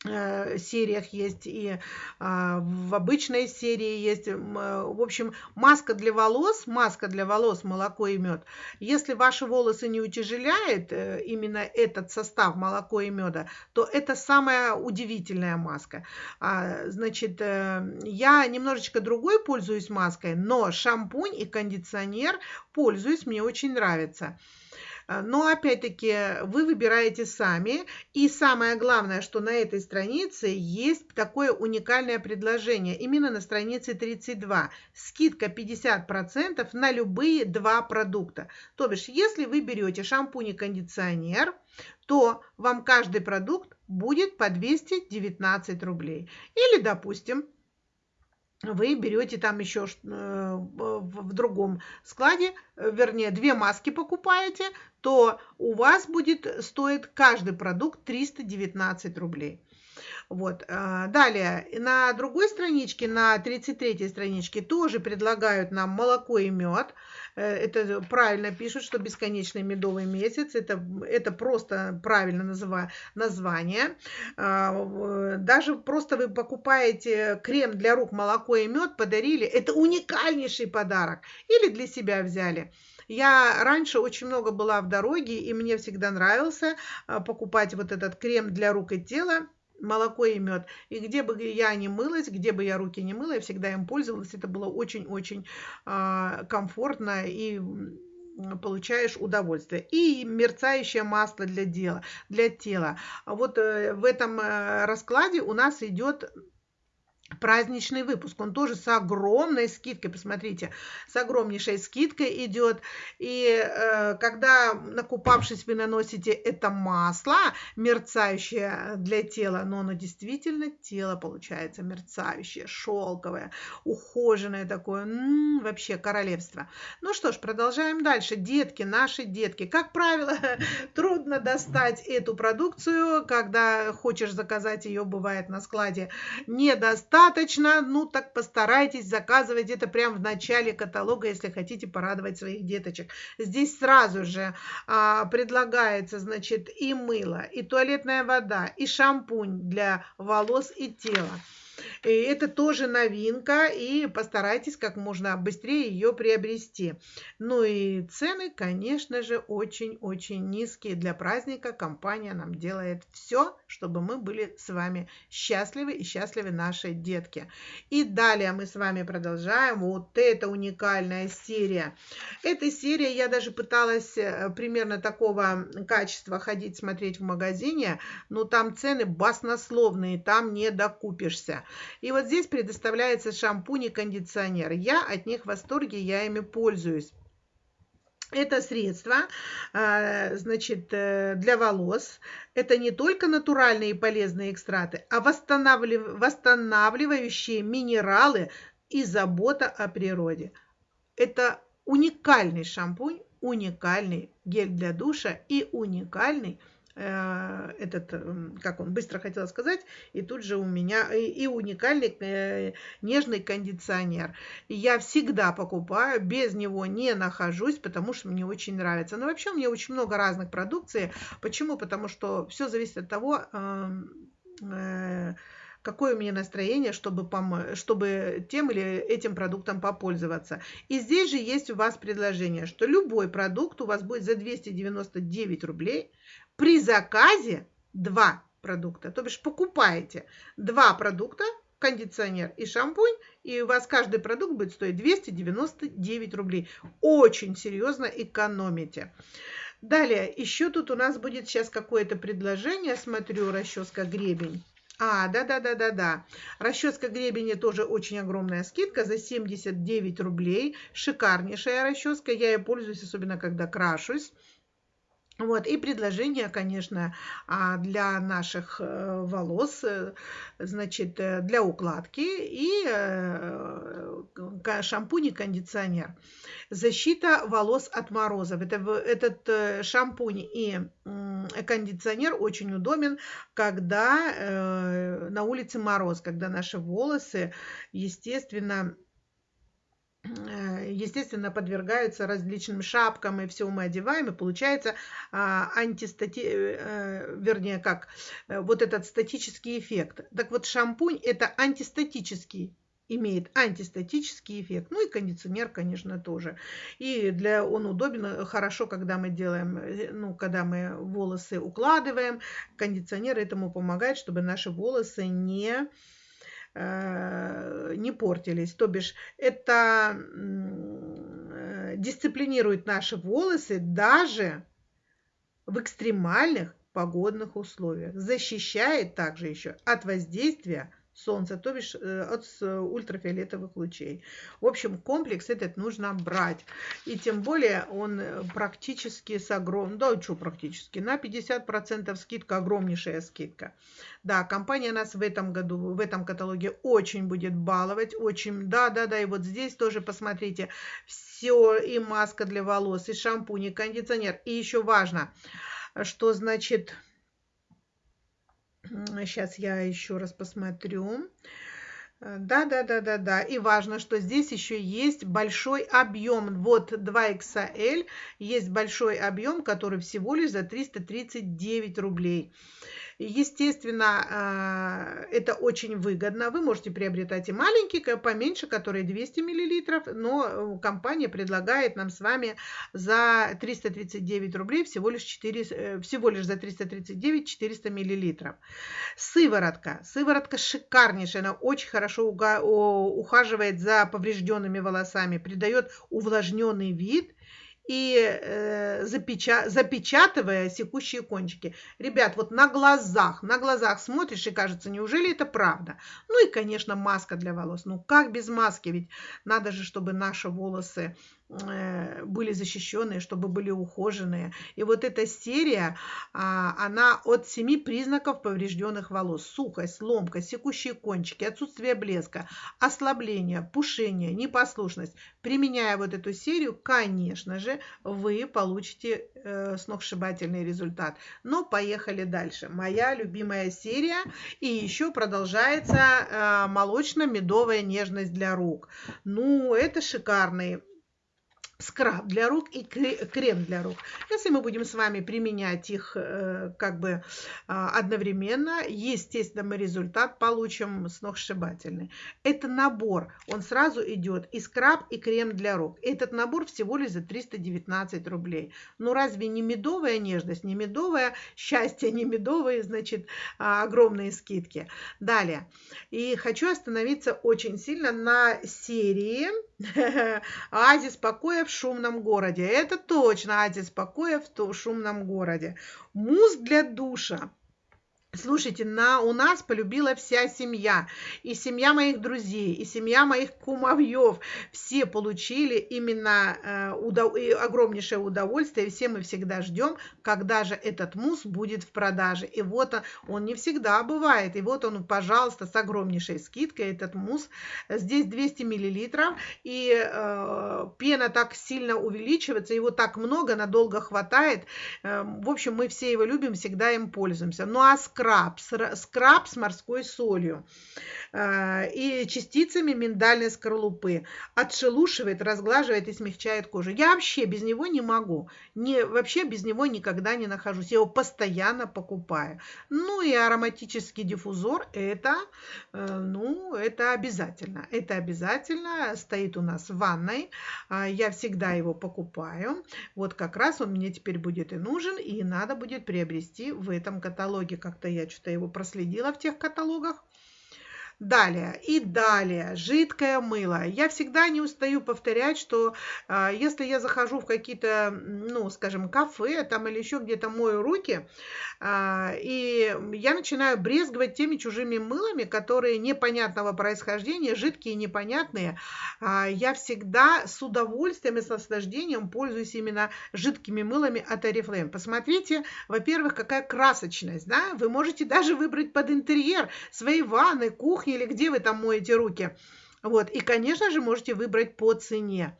сериях есть и а, в обычной серии есть. Э, в общем, маска для волос, маска для волос, молоко и мед. Если ваши волосы не утяжеляет э, именно этот состав молоко и меда, то это самая удивительная маска. А, значит, я немножечко другой пользуюсь маской, но шампунь и кондиционер пользуюсь, мне очень нравится. А, но опять-таки вы выбираете сами. И самое главное, что на этой странице есть такое уникальное предложение. Именно на странице 32. Скидка 50% на любые два продукта. То бишь, если вы берете шампунь и кондиционер, то вам каждый продукт будет по 219 рублей. Или, допустим, вы берете там еще э, в другом складе, э, вернее, две маски покупаете, то у вас будет стоить каждый продукт 319 рублей. Вот. А, далее, на другой страничке, на 33 страничке тоже предлагают нам молоко и мед. Э, это правильно пишут, что бесконечный медовый месяц. Это, это просто правильно называю, название. А, даже просто вы покупаете крем для рук, молоко и мед, подарили. Это уникальнейший подарок. Или для себя взяли. Я раньше очень много была в дороге, и мне всегда нравился а, покупать вот этот крем для рук и тела молоко и мед. И где бы я не мылась, где бы я руки не мыла, я всегда им пользовалась. Это было очень-очень э, комфортно и получаешь удовольствие. И мерцающее масло для, дела, для тела. Вот э, в этом э, раскладе у нас идет праздничный выпуск. Он тоже с огромной скидкой, посмотрите, с огромнейшей скидкой идет. И э, когда, накупавшись, вы наносите это масло, мерцающее для тела, но оно действительно тело получается мерцающее, шелковое, ухоженное такое, м-м, вообще королевство. Ну что ж, продолжаем дальше. Детки, наши детки. Как правило, трудно достать эту продукцию, когда хочешь заказать ее, бывает на складе, не достаточно, ну так постарайтесь заказывать это прямо в начале каталога, если хотите порадовать своих деточек. Здесь сразу же а, предлагается, значит, и мыло, и туалетная вода, и шампунь для волос и тела. Это тоже новинка, и постарайтесь как можно быстрее ее приобрести. Ну и цены, конечно же, очень-очень низкие. Для праздника компания нам делает все, чтобы мы были с вами счастливы и счастливы наши детки. И далее мы с вами продолжаем. Вот это уникальная серия. Эта серия, я даже пыталась э, примерно такого качества ходить, смотреть в магазине, но там цены баснословные, там не докупишься. И вот здесь предоставляется шампунь и кондиционер. Я от них в восторге, я ими пользуюсь. Это средство, а, значит, э, для волос. Это не только натуральные и полезные экстракты, а восстанавливающие минералы и забота о природе. Это уникальный шампунь, уникальный гель для душа и уникальный этот, как он быстро хотела сказать, и тут же у меня и, и уникальный э, нежный кондиционер. И я всегда покупаю, без него не нахожусь, потому что мне очень нравится. Но вообще у меня очень много разных продукции. Почему? Потому что все зависит от того, э, какое у меня настроение, чтобы, пом- чтобы тем или этим продуктом попользоваться. И здесь же есть у вас предложение, что любой продукт у вас будет за 299 рублей при заказе два продукта. То бишь покупаете два продукта, кондиционер и шампунь, и у вас каждый продукт будет стоить 299 рублей. Очень серьезно экономите. Далее, еще тут у нас будет сейчас какое-то предложение, смотрю, расческа гребень. А, да-да-да-да-да. Расческа гребени тоже очень огромная скидка за 79 рублей. Шикарнейшая расческа. Я ей пользуюсь, особенно когда крашусь. Вот, и предложение, конечно, а, для наших э, волос, э, значит, э, для укладки и шампунь и кондиционер. Защита волос от морозов. Это, этот шампунь и кондиционер очень удобен, когда на улице мороз, когда наши волосы, естественно, естественно, подвергаются различным шапкам, и все мы одеваем, и получается а, антистати... Э, вернее, как, э, вот этот статический эффект. Так вот, шампунь – это антистатический имеет антистатический эффект. Ну и кондиционер, конечно, тоже. И для он удобен хорошо, когда мы делаем, ну, когда мы волосы укладываем. Кондиционер этому помогает, чтобы наши волосы не Э, не портились. То бишь это э, дисциплинирует наши волосы даже в экстремальных погодных условиях. Защищает также еще от воздействия солнца, то бишь э, от ультрафиолетовых лучей. В общем, комплекс этот нужно брать. И тем более он э, практически с огромным, да, что практически, на 50% скидка, огромнейшая скидка. Да, компания нас в этом году, в этом каталоге очень будет баловать, очень, да, да, да, и вот здесь тоже посмотрите, все, и маска для волос, и шампунь, и кондиционер, и еще важно, что значит Сейчас я еще раз посмотрю. Да, да, да, да, да. И важно, что здесь еще есть большой объем. Вот 2XL, есть большой объем, который всего лишь за 339 рублей. Естественно, а, это очень выгодно. Вы можете приобретать и маленькие, поменьше, которые 200 мл, но э, компания предлагает нам с вами за 339 рублей всего лишь, 4, э, всего лишь за 339 400 мл. Сыворотка. Сыворотка шикарнейшая, она очень хорошо ухаживает за поврежденными волосами, придает увлажненный вид – и э, запеча запечатывая секущие кончики. Ребят, вот на глазах, на глазах смотришь и кажется, неужели это правда? Ну и, конечно, маска для волос. Ну как без маски? Ведь надо же, чтобы наши волосы были защищенные, чтобы были ухоженные. И вот эта серия, а, она от семи признаков поврежденных волос. Сухость, ломкость, секущие кончики, отсутствие блеска, ослабление, пушение, непослушность. Применяя вот эту серию, конечно же, вы получите э, сногсшибательный результат. Но поехали дальше. Моя любимая серия. И еще продолжается э, молочно-медовая нежность для рук. Ну, это шикарный скраб для рук и крем для рук. Если мы будем с вами применять их э, как бы а, одновременно, естественно, мы результат получим сногсшибательный. Это набор, он сразу идет и скраб, и крем для рук. Этот набор всего лишь за 319 рублей. Ну разве не медовая нежность, не медовое счастье, не медовые, значит, а, огромные скидки. Далее. И хочу остановиться очень сильно на серии Оазис покоя в шумном городе. Это точно оазис покоя в шумном городе. Мусс для душа. Слушайте, на, у нас полюбила вся семья, и семья моих друзей, и семья моих кумовьев. Все получили именно э, удов, огромнейшее удовольствие, все мы всегда ждем, когда же этот мусс будет в продаже. И вот он, он не всегда бывает, и вот он, пожалуйста, с огромнейшей скидкой этот мусс. Здесь 200 миллилитров, и э, пена так сильно увеличивается, его так много, надолго хватает. Э, в общем, мы все его любим, всегда им пользуемся. Ну а скраб, скраб с морской солью э, и частицами миндальной скорлупы. Отшелушивает, разглаживает и смягчает кожу. Я вообще без него не могу. Не, вообще без него никогда не нахожусь. Я его постоянно покупаю. Ну и ароматический диффузор это, э, ну, это обязательно. Это обязательно стоит у нас в ванной. А, я всегда его покупаю. Вот как раз он мне теперь будет и нужен, и надо будет приобрести в этом каталоге. Как-то я что-то его проследила в тех каталогах. Далее и далее жидкое мыло. Я всегда не устаю повторять, что э, если я захожу в какие-то, ну, скажем, кафе там или еще где-то мою руки, э, и я начинаю брезговать теми чужими мылами, которые непонятного происхождения, жидкие, непонятные, э, я всегда с удовольствием и с наслаждением пользуюсь именно жидкими мылами от Oriflame. Посмотрите, во-первых, какая красочность, да? Вы можете даже выбрать под интерьер своей ванны, кухни, или где вы там моете руки. Вот. И, конечно же, можете выбрать по цене.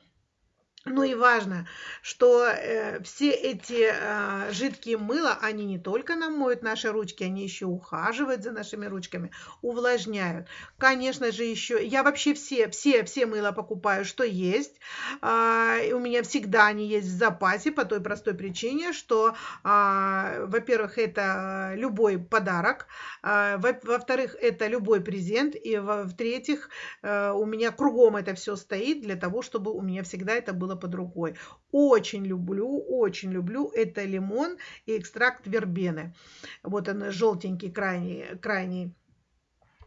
Ну и важно, что э, все эти э, жидкие мыла, они не только нам моют наши ручки, они еще ухаживают за нашими ручками, увлажняют. Конечно же, еще я вообще все, все, все мыла покупаю, что есть. Э, у меня всегда они есть в запасе по той простой причине, что, э, во-первых, это любой подарок, э, во-вторых, это любой презент, и в-третьих, э, у меня кругом это все стоит для того, чтобы у меня всегда это было было под рукой. Очень люблю, очень люблю. Это лимон и экстракт вербены. Вот он желтенький, крайний, крайний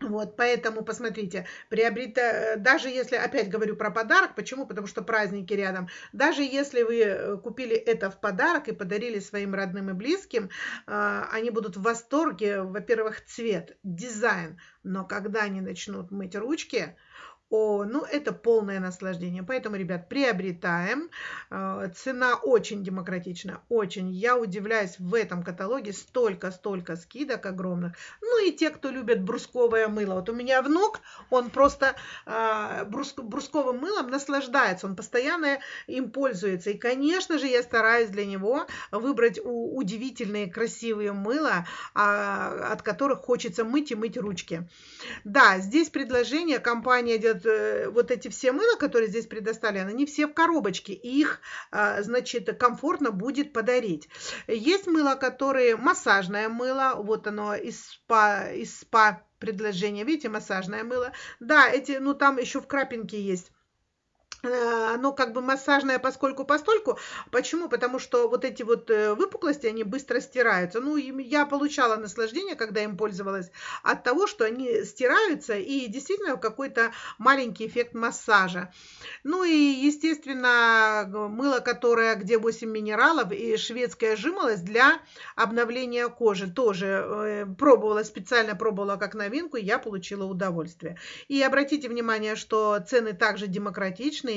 вот, поэтому, посмотрите, приобрета, даже если, опять говорю про подарок, почему? Потому что праздники рядом. Даже если вы э, купили это в подарок и подарили своим родным и близким, а, они будут в восторге, во-первых, цвет, дизайн, но когда они начнут мыть ручки, О, ну это полное наслаждение. Поэтому, ребят, приобретаем. Э, цена очень демократична, очень. Я удивляюсь, в этом каталоге столько-столько скидок огромных. Ну и те, кто любит брусковое мыло. Вот у меня внук, он просто э, брус, брусковым мылом наслаждается, он постоянно им пользуется. И, конечно же, я стараюсь для него выбрать удивительные, красивые мыла, а, от которых хочется мыть и мыть ручки. Да, здесь предложение, компания делает Э, вот эти все мыла, которые здесь предоставлены, они все в коробочке, их, а, значит, комфортно будет подарить. Есть мыло, которые массажное мыло, вот оно из спа, из спа предложение, видите, массажное мыло. Да, эти, ну там еще в крапинке есть оно как бы массажное поскольку постольку. Почему? Потому что вот эти вот э, выпуклости, они быстро стираются. Ну, я получала наслаждение, когда им пользовалась, от того, что они стираются и действительно какой-то маленький эффект массажа. Ну и, естественно, мыло, которое, где 8 минералов и шведская жимолость для обновления кожи. Тоже э, пробовала, специально пробовала как новинку, и я получила удовольствие. И обратите внимание, что цены также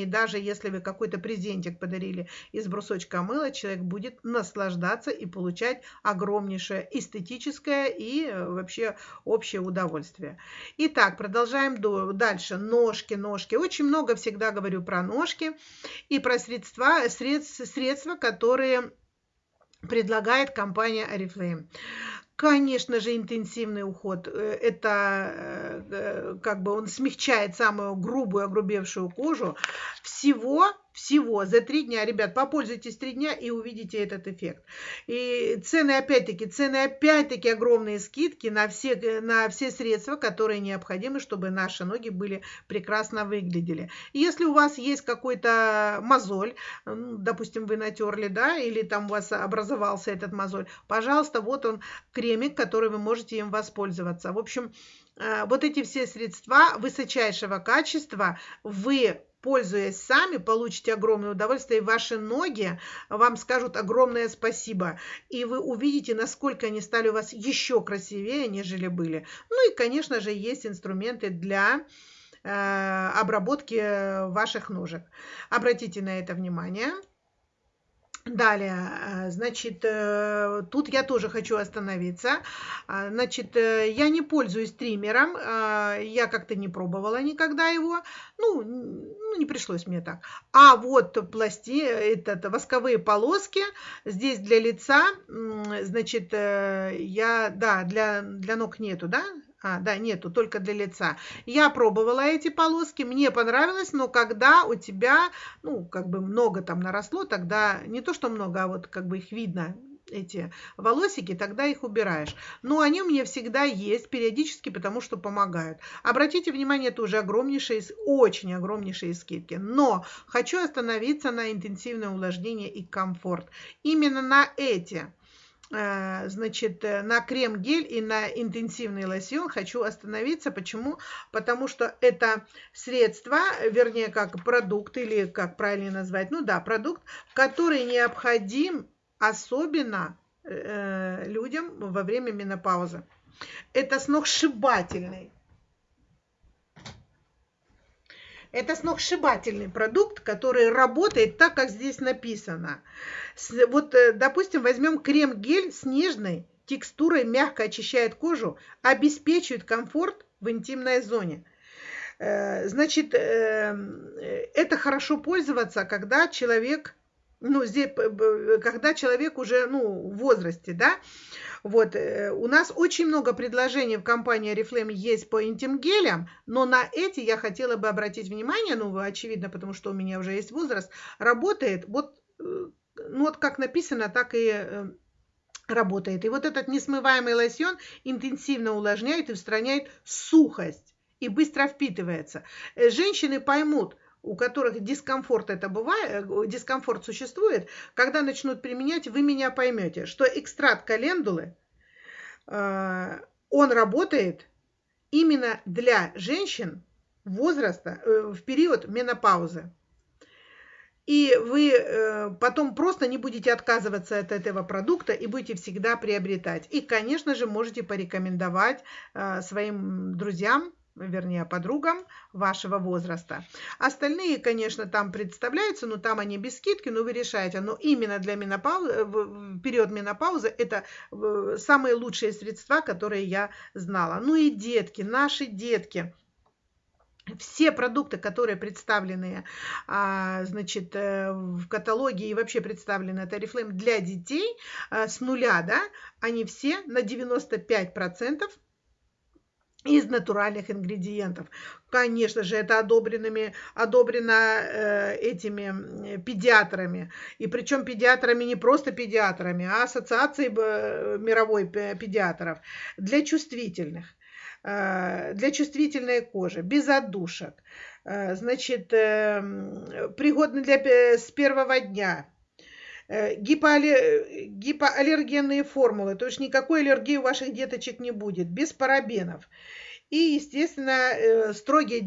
и даже если вы какой-то презентик подарили из брусочка мыла, человек будет наслаждаться и получать огромнейшее эстетическое и э, вообще общее удовольствие. Итак, продолжаем дальше. Ножки, ножки. Очень много всегда говорю про ножки и про средства, средства, средства которые предлагает компания Oriflame. Конечно же, интенсивный уход. Э, это э, э, как бы он смягчает самую грубую, огрубевшую кожу. Всего всего за три дня. Ребят, попользуйтесь три дня и увидите этот эффект. И цены, опять-таки, цены, опять-таки, огромные скидки на все, на все средства, которые необходимы, чтобы наши ноги были прекрасно выглядели. если у вас есть какой-то мозоль, допустим, вы натерли, да, или там у вас образовался этот мозоль, пожалуйста, вот он, кремик, который вы можете им воспользоваться. В общем, э, вот эти все средства высочайшего качества вы пользуясь сами, получите огромное удовольствие, и ваши ноги вам скажут огромное спасибо. И вы увидите, насколько они стали у вас еще красивее, нежели были. Ну и, конечно же, есть инструменты для э, обработки ваших ножек. Обратите на это внимание. Далее, э, значит, э, тут я тоже хочу остановиться. А, значит, э, я не пользуюсь триммером, я как-то не пробовала никогда его, ну, ну не пришлось мне так. А вот пласти, это восковые полоски здесь для лица, значит, я, да, для, для ног нету, да, а, да, нету, только для лица. Я пробовала эти полоски, мне понравилось, но когда у тебя, ну, как бы много там наросло, тогда не то, что много, а вот как бы их видно, эти волосики, тогда их убираешь. Но они у меня всегда есть периодически, потому что помогают. Обратите внимание, это уже огромнейшие, очень огромнейшие скидки. Но хочу остановиться на интенсивное увлажнение и комфорт. Именно на эти значит, э, на крем-гель и на интенсивный лосьон хочу остановиться. Почему? Потому что это средство, вернее, как продукт, или как правильно назвать, ну да, продукт, который необходим особенно э, людям во время менопаузы. Это сногсшибательный Это сногсшибательный продукт, который работает так, как здесь написано. Вот, э, допустим, возьмем крем-гель с нежной текстурой, мягко очищает кожу, обеспечивает комфорт в интимной зоне. Э, значит, э, это хорошо пользоваться, когда человек ну, здесь, когда человек уже, ну, в возрасте, да, вот, э, у нас очень много предложений в компании Oriflame есть по интим-гелям, но на эти я хотела бы обратить внимание, ну, очевидно, потому что у меня уже есть возраст, работает вот, э, ну, вот как написано, так и э, работает. И вот этот несмываемый лосьон интенсивно увлажняет и устраняет сухость и быстро впитывается. Женщины поймут, у которых дискомфорт это бывает, э, дискомфорт существует, когда начнут применять, вы меня поймете, что экстракт календулы, э, он работает именно для женщин возраста э, в период менопаузы. И вы потом просто не будете отказываться от этого продукта и будете всегда приобретать. И, конечно же, можете порекомендовать своим друзьям, вернее, подругам вашего возраста. Остальные, конечно, там представляются, но там они без скидки, но вы решаете. Но именно для менопаузы, в период менопаузы это э, самые лучшие средства, которые я знала. Ну и детки, наши детки – все продукты, которые представлены а, значит, э, в каталоге и вообще представлены от Oriflame для детей с нуля, да, они все на 95% из натуральных ингредиентов. Конечно же, это одобренными, одобрено э, этими педиатрами. И причем педиатрами не просто педиатрами, а ассоциацией э, мировой педиатров для чувствительных. Э, для чувствительной кожи, без отдушек. Э, значит, эм, пригодны для, с первого дня. Э, гипоаллергенные формулы, то есть никакой аллергии у ваших деточек не будет, без парабенов. И, естественно, строгие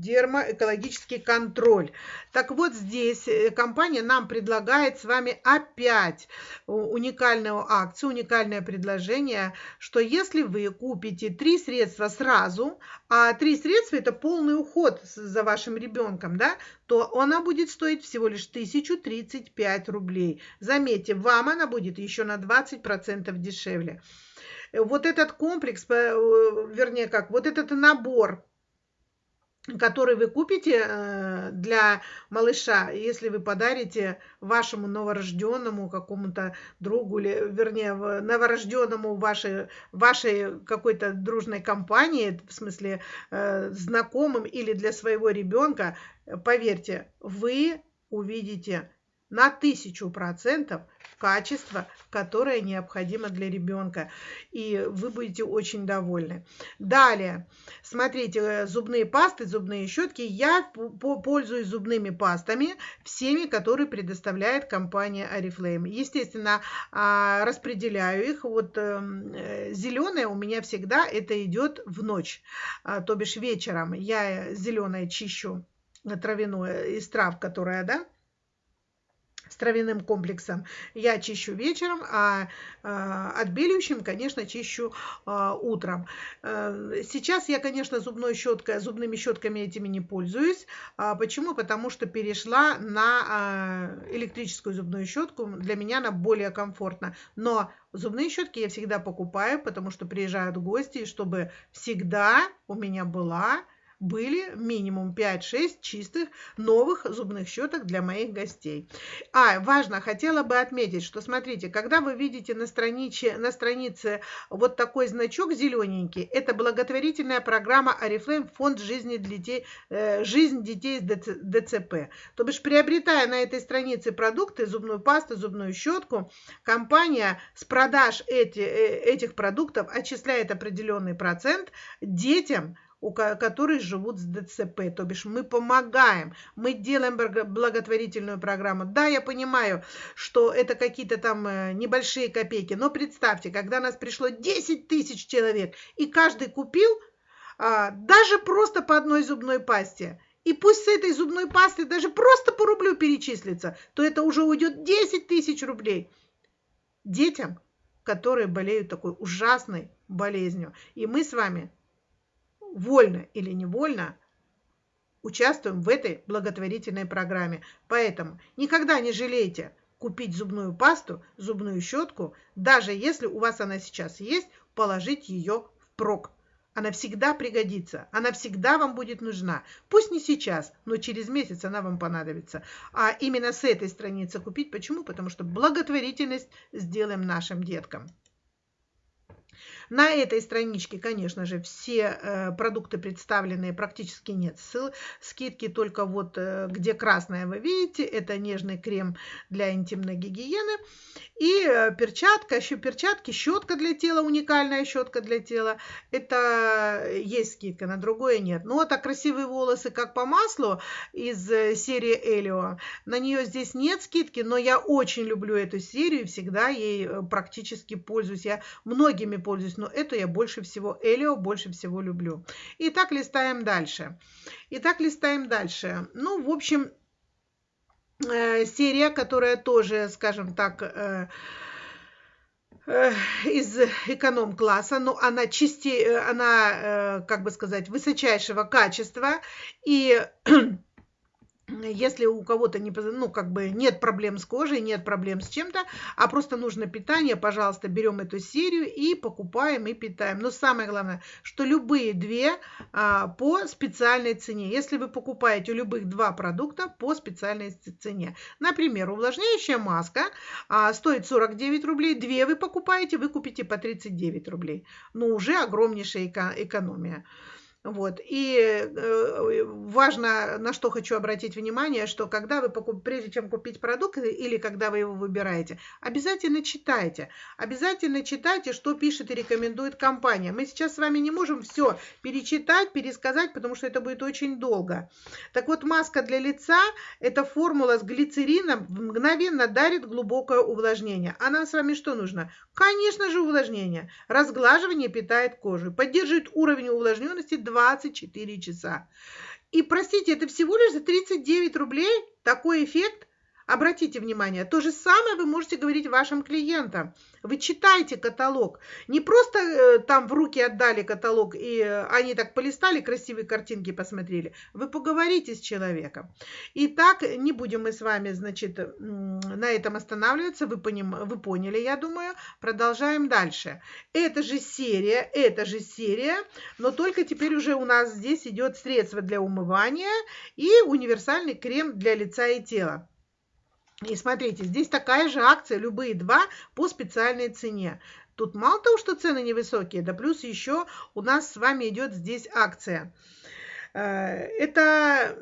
дермоэкологический контроль. Так вот здесь э, компания нам предлагает с вами опять уникальную акцию, уникальное предложение, что если вы купите три средства сразу, а три средства это полный уход за вашим ребенком, да, то она будет стоить всего лишь 1035 рублей. Заметьте, вам она будет еще на 20% дешевле. Вот этот комплекс, э, вернее как, вот этот набор который вы купите э, для малыша, если вы подарите вашему новорожденному какому-то другу, или, вернее, новорожденному вашей, вашей какой-то дружной компании, в смысле э, знакомым или для своего ребенка, поверьте, вы увидите на тысячу процентов качество, которое необходимо для ребенка. И вы будете очень довольны. Далее, смотрите, э, зубные пасты, зубные щетки. Я пользуюсь зубными пастами, всеми, которые предоставляет компания Oriflame. Естественно, а, распределяю их. Вот эм, э, зеленая у меня всегда это идет в ночь, а, то бишь вечером. Я зеленое чищу травяное из трав, которая, да, с травяным комплексом я чищу вечером, а, а отбеливающим, конечно, чищу а, утром. А, сейчас я, конечно, зубной щеткой, зубными щетками этими не пользуюсь. А, почему? Потому что перешла на электрическую зубную щетку. Для меня она более комфортна. Но зубные щетки я всегда покупаю, потому что приезжают гости, чтобы всегда у меня была были минимум 5-6 чистых новых зубных щеток для моих гостей. А, важно, хотела бы отметить, что смотрите, когда вы видите на странице, на странице вот такой значок зелененький, это благотворительная программа Oriflame Фонд жизни детей, э, жизнь детей с ДЦП. То бишь, приобретая на этой странице продукты, зубную пасту, зубную щетку, компания с продаж эти, э, этих продуктов отчисляет определенный процент детям, у которых живут с ДЦП. То бишь мы помогаем, мы делаем благотворительную программу. Да, я понимаю, что это какие-то там э, небольшие копейки, но представьте, когда нас пришло 10 тысяч человек, и каждый купил а, даже просто по одной зубной пасте, и пусть с этой зубной пасты даже просто по рублю перечислится, то это уже уйдет 10 тысяч рублей детям, которые болеют такой ужасной болезнью. И мы с вами вольно или невольно участвуем в этой благотворительной программе. Поэтому никогда не жалейте купить зубную пасту, зубную щетку, даже если у вас она сейчас есть, положить ее в прок. Она всегда пригодится, она всегда вам будет нужна. Пусть не сейчас, но через месяц она вам понадобится. А именно с этой страницы купить. Почему? Потому что благотворительность сделаем нашим деткам. На этой страничке, конечно же, все э, продукты представлены, практически нет ссыл, скидки только вот э, где красное вы видите, это нежный крем для интимной гигиены. И э, перчатка, еще перчатки, щетка для тела, уникальная щетка для тела. Это есть скидка, на другое нет. Ну, вот а красивые волосы, как по маслу, из серии Элио. На нее здесь нет скидки, но я очень люблю эту серию всегда ей практически пользуюсь. Я многими пользуюсь но эту я больше всего, Элио больше всего люблю. Итак, листаем дальше. Итак, листаем дальше. Ну, в общем, э, серия, которая тоже, скажем так, э, из эконом-класса, но она чисти, она, как бы сказать, высочайшего качества, и если у кого-то не, ну, как бы нет проблем с кожей, нет проблем с чем-то, а просто нужно питание, пожалуйста, берем эту серию и покупаем и питаем. Но самое главное, что любые две а, по специальной цене. Если вы покупаете любых два продукта по специальной цене. Например, увлажняющая маска а, стоит 49 рублей, две вы покупаете, вы купите по 39 рублей. Но уже огромнейшая эко экономия. Вот. И э, важно, на что хочу обратить внимание, что когда вы покуп... прежде чем купить продукт или когда вы его выбираете, обязательно читайте. Обязательно читайте, что пишет и рекомендует компания. Мы сейчас с вами не можем все перечитать, пересказать, потому что это будет очень долго. Так вот, маска для лица – это формула с глицерином, мгновенно дарит глубокое увлажнение. А нам с вами что нужно? Конечно же, увлажнение. Разглаживание питает кожу, поддерживает уровень увлажненности 24 часа. И, простите, это всего лишь за 39 рублей такой эффект Обратите внимание, то же самое вы можете говорить вашим клиентам. Вы читайте каталог. Не просто э, там в руки отдали каталог, и э, они так полистали, красивые картинки посмотрели. Вы поговорите с человеком. Итак, не будем мы с вами, значит, на этом останавливаться. Вы, поним... вы поняли, я думаю. Продолжаем дальше. Это же серия, это же серия, но только теперь уже у нас здесь идет средство для умывания и универсальный крем для лица и тела. И смотрите, здесь такая же акция, любые два по специальной цене. Тут мало того, что цены невысокие, да плюс еще у нас с вами идет здесь акция. Э, это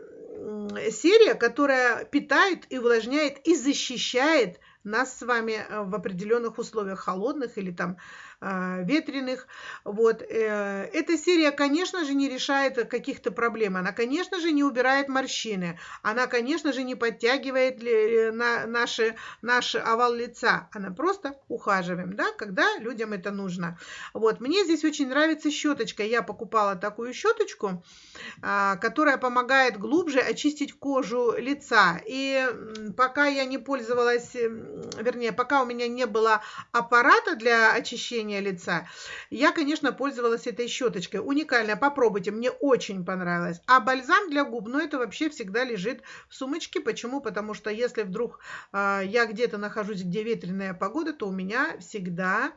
серия, которая питает и увлажняет и защищает нас с вами э, в определенных условиях холодных или там ветреных. Вот. Э, эта серия, конечно же, не решает каких-то проблем. Она, конечно же, не убирает морщины. Она, конечно же, не подтягивает э, на наши, наш овал лица. Она просто ухаживаем, да, когда людям это нужно. Вот. Мне здесь очень нравится щеточка. Я покупала такую щеточку, а, которая помогает глубже очистить кожу лица. И пока я не пользовалась, вернее, пока у меня не было аппарата для очищения выражение лица. Я, конечно, пользовалась этой щеточкой. Уникальная, попробуйте, мне очень понравилось. А бальзам для губ, ну это вообще всегда лежит в сумочке. Почему? Потому что если вдруг э, я где-то нахожусь, где ветреная погода, то у меня всегда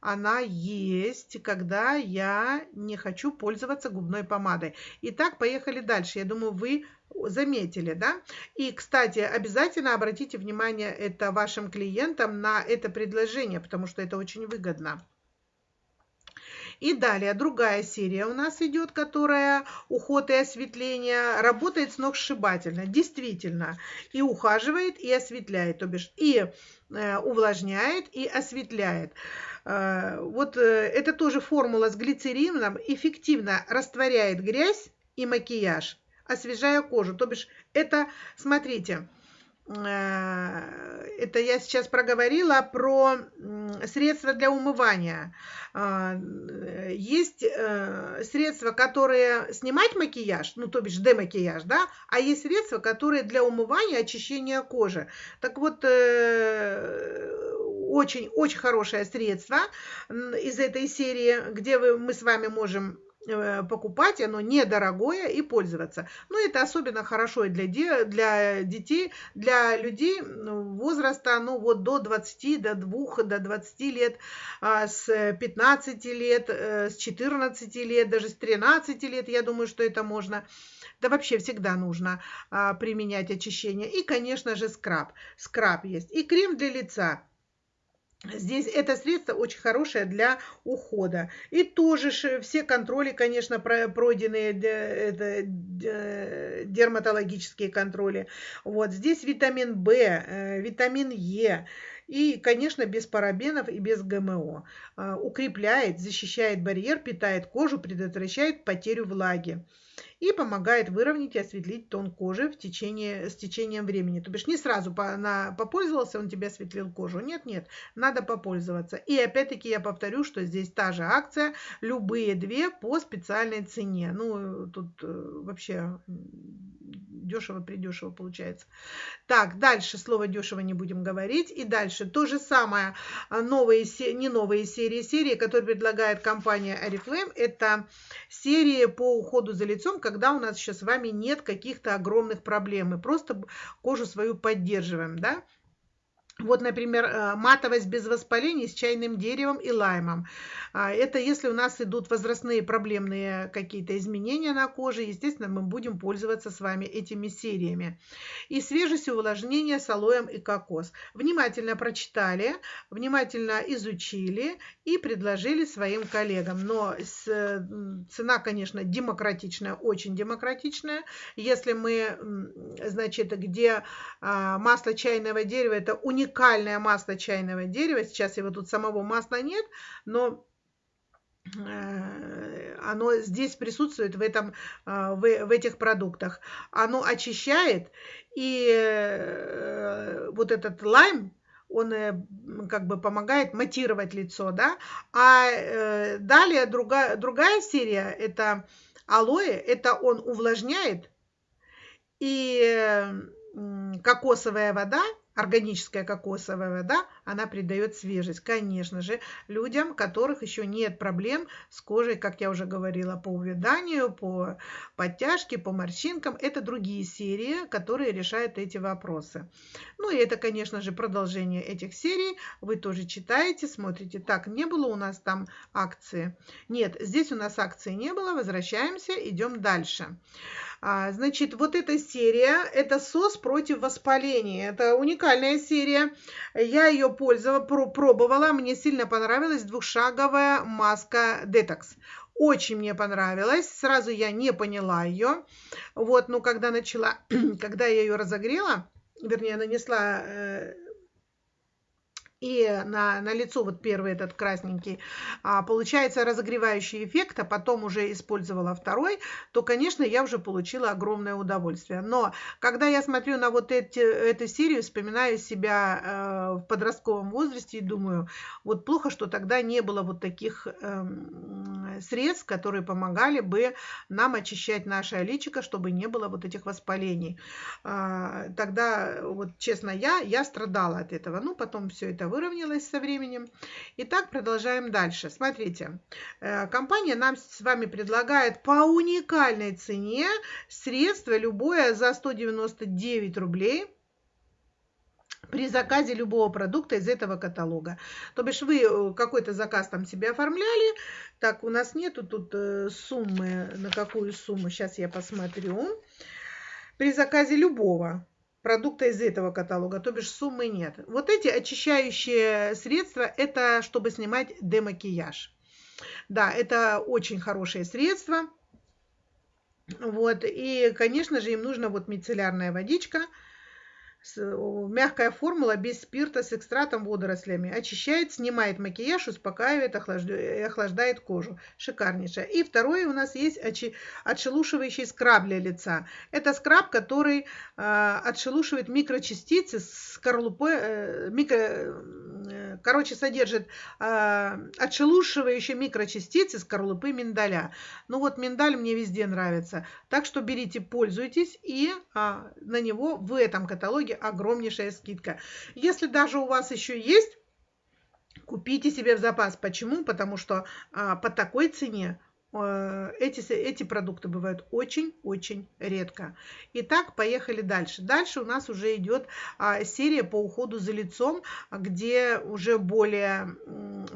она есть, когда я не хочу пользоваться губной помадой. Итак, поехали дальше. Я думаю, вы заметили, да? И, кстати, обязательно обратите внимание это вашим клиентам на это предложение, потому что это очень выгодно. И далее другая серия у нас идет, которая уход и осветление, работает сногсшибательно, действительно, и ухаживает, и осветляет, то бишь и э, увлажняет, и осветляет. Э, вот э, это тоже формула с глицерином, эффективно растворяет грязь и макияж освежая кожу. То бишь это, смотрите, э, это я сейчас проговорила про средства для умывания. А, есть э, средства, которые снимать макияж, ну, то бишь демакияж, да, а есть средства, которые для умывания, очищения кожи. Так вот, очень-очень хорошее средство из этой серии, где вы, мы с вами можем Э, покупать, оно недорогое и пользоваться. Но это особенно хорошо для, де, для детей, для людей ну, возраста ну, вот до 20, до 2, до 20 лет, а, с 15 лет, э, с 14 лет, даже с 13 лет, я думаю, что это можно. Да вообще всегда нужно а, применять очищение. И, конечно же, скраб. Скраб есть. И крем для лица. Здесь это средство очень хорошее для ухода. И тоже все контроли, конечно, пройденные это, дерматологические контроли. Вот здесь витамин В, э, витамин Е. И, конечно, без парабенов и без ГМО. А, укрепляет, защищает барьер, питает кожу, предотвращает потерю влаги и помогает выровнять и осветлить тон кожи в течение, с течением времени. То бишь не сразу по, на, попользовался, он тебе осветлил кожу. Нет, нет, надо попользоваться. И опять-таки я повторю, что здесь та же акция, любые две по специальной цене. Ну, тут э, вообще дешево, придешево получается. Так, дальше слово дешево не будем говорить. И дальше то же самое, а, новые, не новые серии, серии, которые предлагает компания Oriflame, это серии по уходу за лицом, когда у нас еще с вами нет каких-то огромных проблем, мы просто кожу свою поддерживаем, да, вот, например, э, матовость без воспалений с чайным деревом и лаймом. А, это если у нас идут возрастные проблемные какие-то изменения на коже, естественно, мы будем пользоваться с вами этими сериями. И свежесть и увлажнение с алоем и кокос. Внимательно прочитали, внимательно изучили и предложили своим коллегам. Но цена, конечно, демократичная, очень демократичная. Если мы, значит, где а, масло чайного дерева, это уникальное масло чайного дерева. Сейчас его тут самого масла нет, но оно здесь присутствует в, этом, э, в, в этих продуктах. Оно очищает, и э, вот этот лайм, он как бы помогает матировать лицо, да. А далее другая, другая серия, это алоэ, это он увлажняет, и кокосовая вода, органическая кокосовая вода, она придает свежесть. Конечно же, людям, которых еще нет проблем с кожей, как я уже говорила, по увяданию, по подтяжке, по морщинкам. Это другие серии, которые решают эти вопросы. Ну и это, конечно же, продолжение этих серий. Вы тоже читаете, смотрите. Так, не было у нас там акции? Нет, здесь у нас акции не было. Возвращаемся, идем дальше. А, значит, вот эта серия, это СОС против воспаления. Это уникальная серия. Я ее пользовала, пробовала, мне сильно понравилась двухшаговая маска Detox. Очень мне понравилась. Сразу я не поняла ее. Вот, но когда начала, когда я ее разогрела, вернее, нанесла э, и на, на лицо вот первый этот красненький, а, получается разогревающий эффект, а потом уже использовала второй, то, конечно, я уже получила огромное удовольствие. Но когда я смотрю на вот эти, эту серию, вспоминаю себя э, в подростковом возрасте и думаю, вот плохо, что тогда не было вот таких э, средств, которые помогали бы нам очищать наше личико, чтобы не было вот этих воспалений. Э, тогда, вот честно, я, я страдала от этого. Ну, потом все это выровнялось со временем. Итак, продолжаем дальше. Смотрите, э, компания нам с вами предлагает по уникальной цене средство любое за 199 рублей при заказе любого продукта из этого каталога. То бишь вы э, какой-то заказ там себе оформляли. Так, у нас нету тут э, суммы, на какую сумму, сейчас я посмотрю. При заказе любого продукта из этого каталога, то бишь суммы нет. Вот эти очищающие средства, это чтобы снимать демакияж. Да, это очень хорошее средство. Вот, и, конечно же, им нужна вот мицеллярная водичка – мягкая формула без спирта с экстратом водорослями. Очищает, снимает макияж, успокаивает, охлаждает кожу. Шикарнейшая. И второе у нас есть отшелушивающий скраб для лица. Это скраб, который э, отшелушивает микрочастицы с скорлупой, э, микро, э, короче, содержит э, отшелушивающие микрочастицы скорлупы миндаля. Ну вот миндаль мне везде нравится. Так что берите, пользуйтесь и э, на него в этом каталоге огромнейшая скидка. Если даже у вас еще есть, купите себе в запас. Почему? Потому что а, по такой цене Э, эти, эти продукты бывают очень-очень редко. Итак, поехали дальше. Дальше у нас уже идет а, серия по уходу за лицом, где уже более,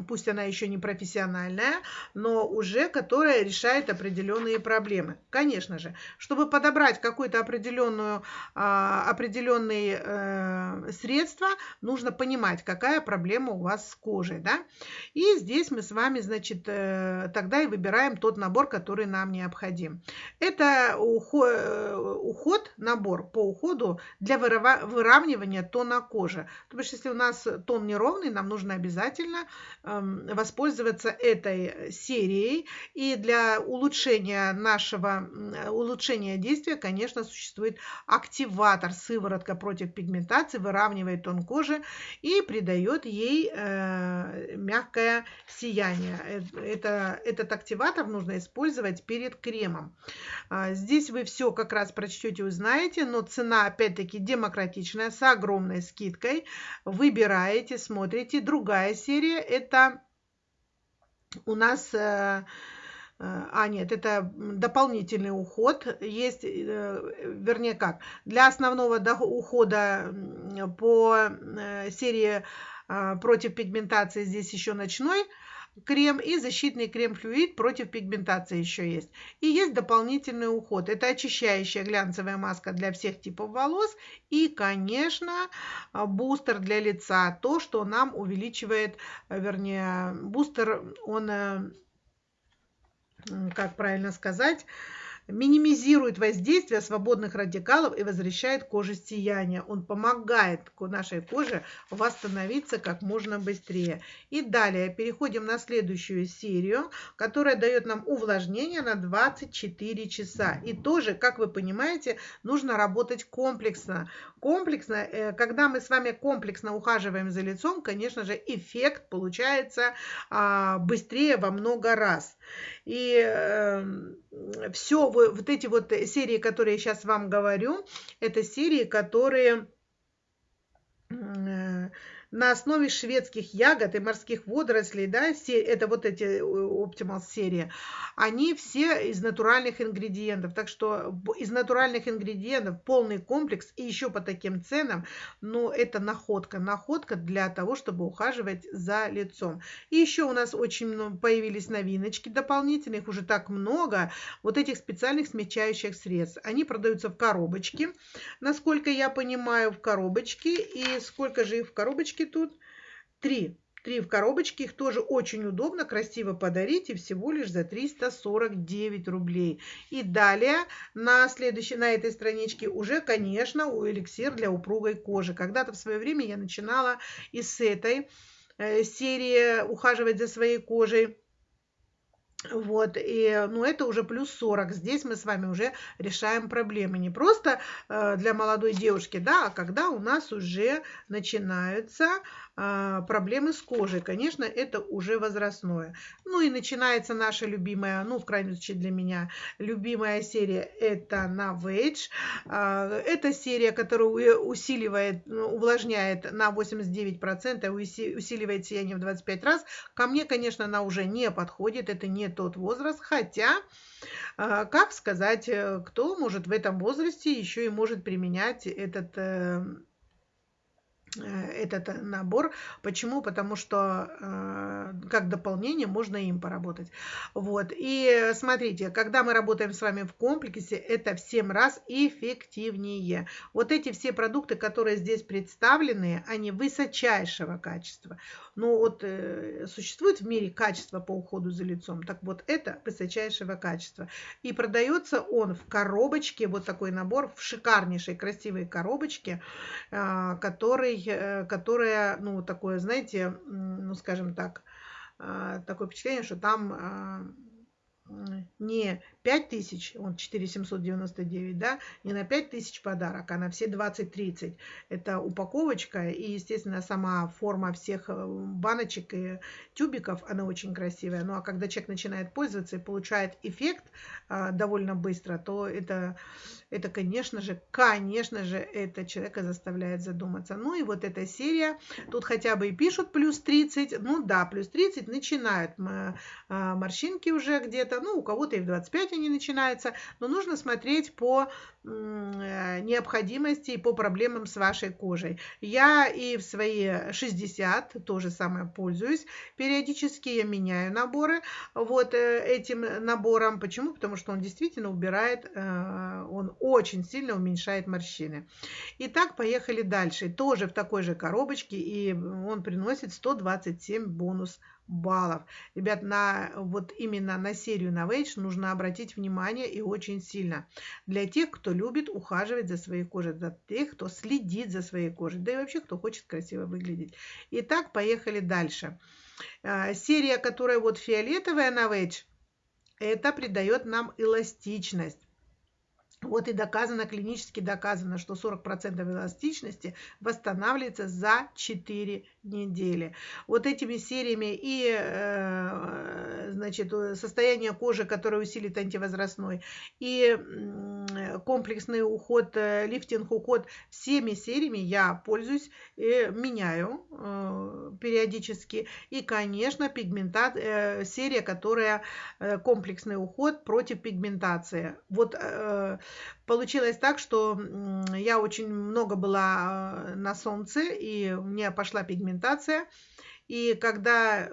пусть она еще не профессиональная, но уже которая решает определенные проблемы. Конечно же, чтобы подобрать какое-то определенную, а, определенные э, средства, нужно понимать, какая проблема у вас с кожей. Да? И здесь мы с вами, значит, э, тогда и выбираем тот набор, который нам необходим. Это уход, уход набор по уходу для выравнивания тона кожи. То есть, если у нас тон неровный, нам нужно обязательно эм, воспользоваться этой серией. И для улучшения нашего, улучшения действия, конечно, существует активатор, сыворотка против пигментации, выравнивает тон кожи и придает ей э, мягкое сияние. Э, это, этот активатор нужно использовать перед кремом. А, здесь вы все как раз прочтете, узнаете, но цена опять-таки демократичная, с огромной скидкой. Выбираете, смотрите. Другая серия это у нас... Э, э, а, нет, это дополнительный уход. Есть, э, вернее как, для основного ухода по серии против пигментации здесь еще ночной крем и защитный крем-флюид против пигментации еще есть. И есть дополнительный уход. Это очищающая глянцевая маска для всех типов волос. И, конечно, бустер для лица. То, что нам увеличивает, вернее, бустер, он, э, как правильно сказать, минимизирует воздействие свободных радикалов и возвращает коже сияние. Он помогает нашей коже восстановиться как можно быстрее. И далее переходим на следующую серию, которая дает нам увлажнение на 24 часа. И тоже, как вы понимаете, нужно работать комплексно. Комплексно, э, когда мы с вами комплексно ухаживаем за лицом, конечно же, эффект получается а, быстрее во много раз. И эм, все вот эти вот серии, которые я сейчас вам говорю, это серии, которые э, на основе шведских ягод и морских водорослей, да, все, это вот эти э, Optimal серии, они все из натуральных ингредиентов. Так что из натуральных ингредиентов полный комплекс и еще по таким ценам, ну, это находка. Находка для того, чтобы ухаживать за лицом. И еще у нас очень появились новиночки дополнительных, уже так много, вот этих специальных смягчающих средств. Они продаются в коробочке, насколько я понимаю, в коробочке. И сколько же их в коробочке? Коробочки тут. Три. Три в коробочке. Их тоже очень удобно, красиво подарить. И всего лишь за 349 рублей. И далее на следующей, на этой страничке уже, конечно, у эликсир для упругой кожи. Когда-то в свое время я начинала и с этой э, серии ухаживать за своей кожей. Вот, и, ну, это уже плюс 40. Здесь мы с вами уже решаем проблемы. Не просто э, для молодой девушки, да, а когда у нас уже начинаются проблемы с кожей. Конечно, это уже возрастное. Ну и начинается наша любимая, ну, в крайнем случае для меня, любимая серия, это Navage. Э, это серия, которая усиливает, ну, увлажняет на 89%, усиливает сияние в 25 раз. Ко мне, конечно, она уже не подходит, это не тот возраст, хотя, а, как сказать, э, кто может в этом возрасте еще и может применять этот Э, этот набор. Почему? Потому что э, как дополнение можно им поработать. Вот. И смотрите, когда мы работаем с вами в комплексе, это в 7 раз эффективнее. Вот эти все продукты, которые здесь представлены, они высочайшего качества. Но вот э, существует в мире качество по уходу за лицом. Так вот, это высочайшего качества. И продается он в коробочке, вот такой набор, в шикарнейшей красивой коробочке, э, который Э, которая, ну, такое, знаете, ну, скажем так, э, такое впечатление, что там э, не 5 тысяч, он 4799, да, не на 5 тысяч подарок, а на все 20-30. Это упаковочка и, естественно, сама форма всех э, баночек и тюбиков, она очень красивая. Ну, а когда человек начинает пользоваться и получает эффект а, довольно быстро, то это, это, конечно же, конечно же, это человека заставляет задуматься. Ну, и вот эта серия, тут хотя бы и пишут плюс 30, ну, да, плюс 30 начинают а, морщинки уже где-то, ну, у кого-то и в 25 они начинаются, но нужно смотреть по э, необходимости и по проблемам с вашей кожей. Я и в свои 60 тоже самое пользуюсь. Периодически я меняю наборы вот э, этим набором. Почему? Потому что он действительно убирает, э, он очень сильно уменьшает морщины. Итак, поехали дальше. Тоже в такой же коробочке, и он приносит 127 бонус баллов. Ребят, на, вот именно на серию Novage нужно обратить внимание и очень сильно. Для тех, кто любит ухаживать за своей кожей, для тех, кто следит за своей кожей, да и вообще, кто хочет красиво выглядеть. Итак, поехали дальше. А, серия, которая вот фиолетовая Novage, это придает нам эластичность. Вот и доказано, клинически доказано, что 40% эластичности восстанавливается за 4 недели. Вот этими сериями и э, значит, состояние кожи, которое усилит антивозрастной, и комплексный уход, э, лифтинг уход, всеми сериями я пользуюсь, и меняю э, периодически. И, конечно, пигмента, серия, которая комплексный уход против пигментации. Вот получилось так, что я очень много была на солнце, и у меня пошла пигментация. И когда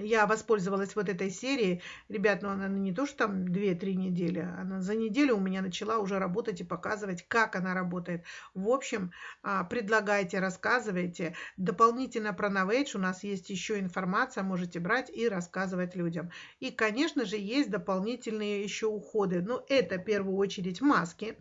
я воспользовалась вот этой серией. Ребят, ну она не то, что там 2-3 недели, она за неделю у меня начала уже работать и показывать, как она работает. В общем, а, предлагайте, рассказывайте. Дополнительно про Novage у нас есть еще информация, можете брать и рассказывать людям. И, конечно же, есть дополнительные еще уходы. Ну, это в первую очередь маски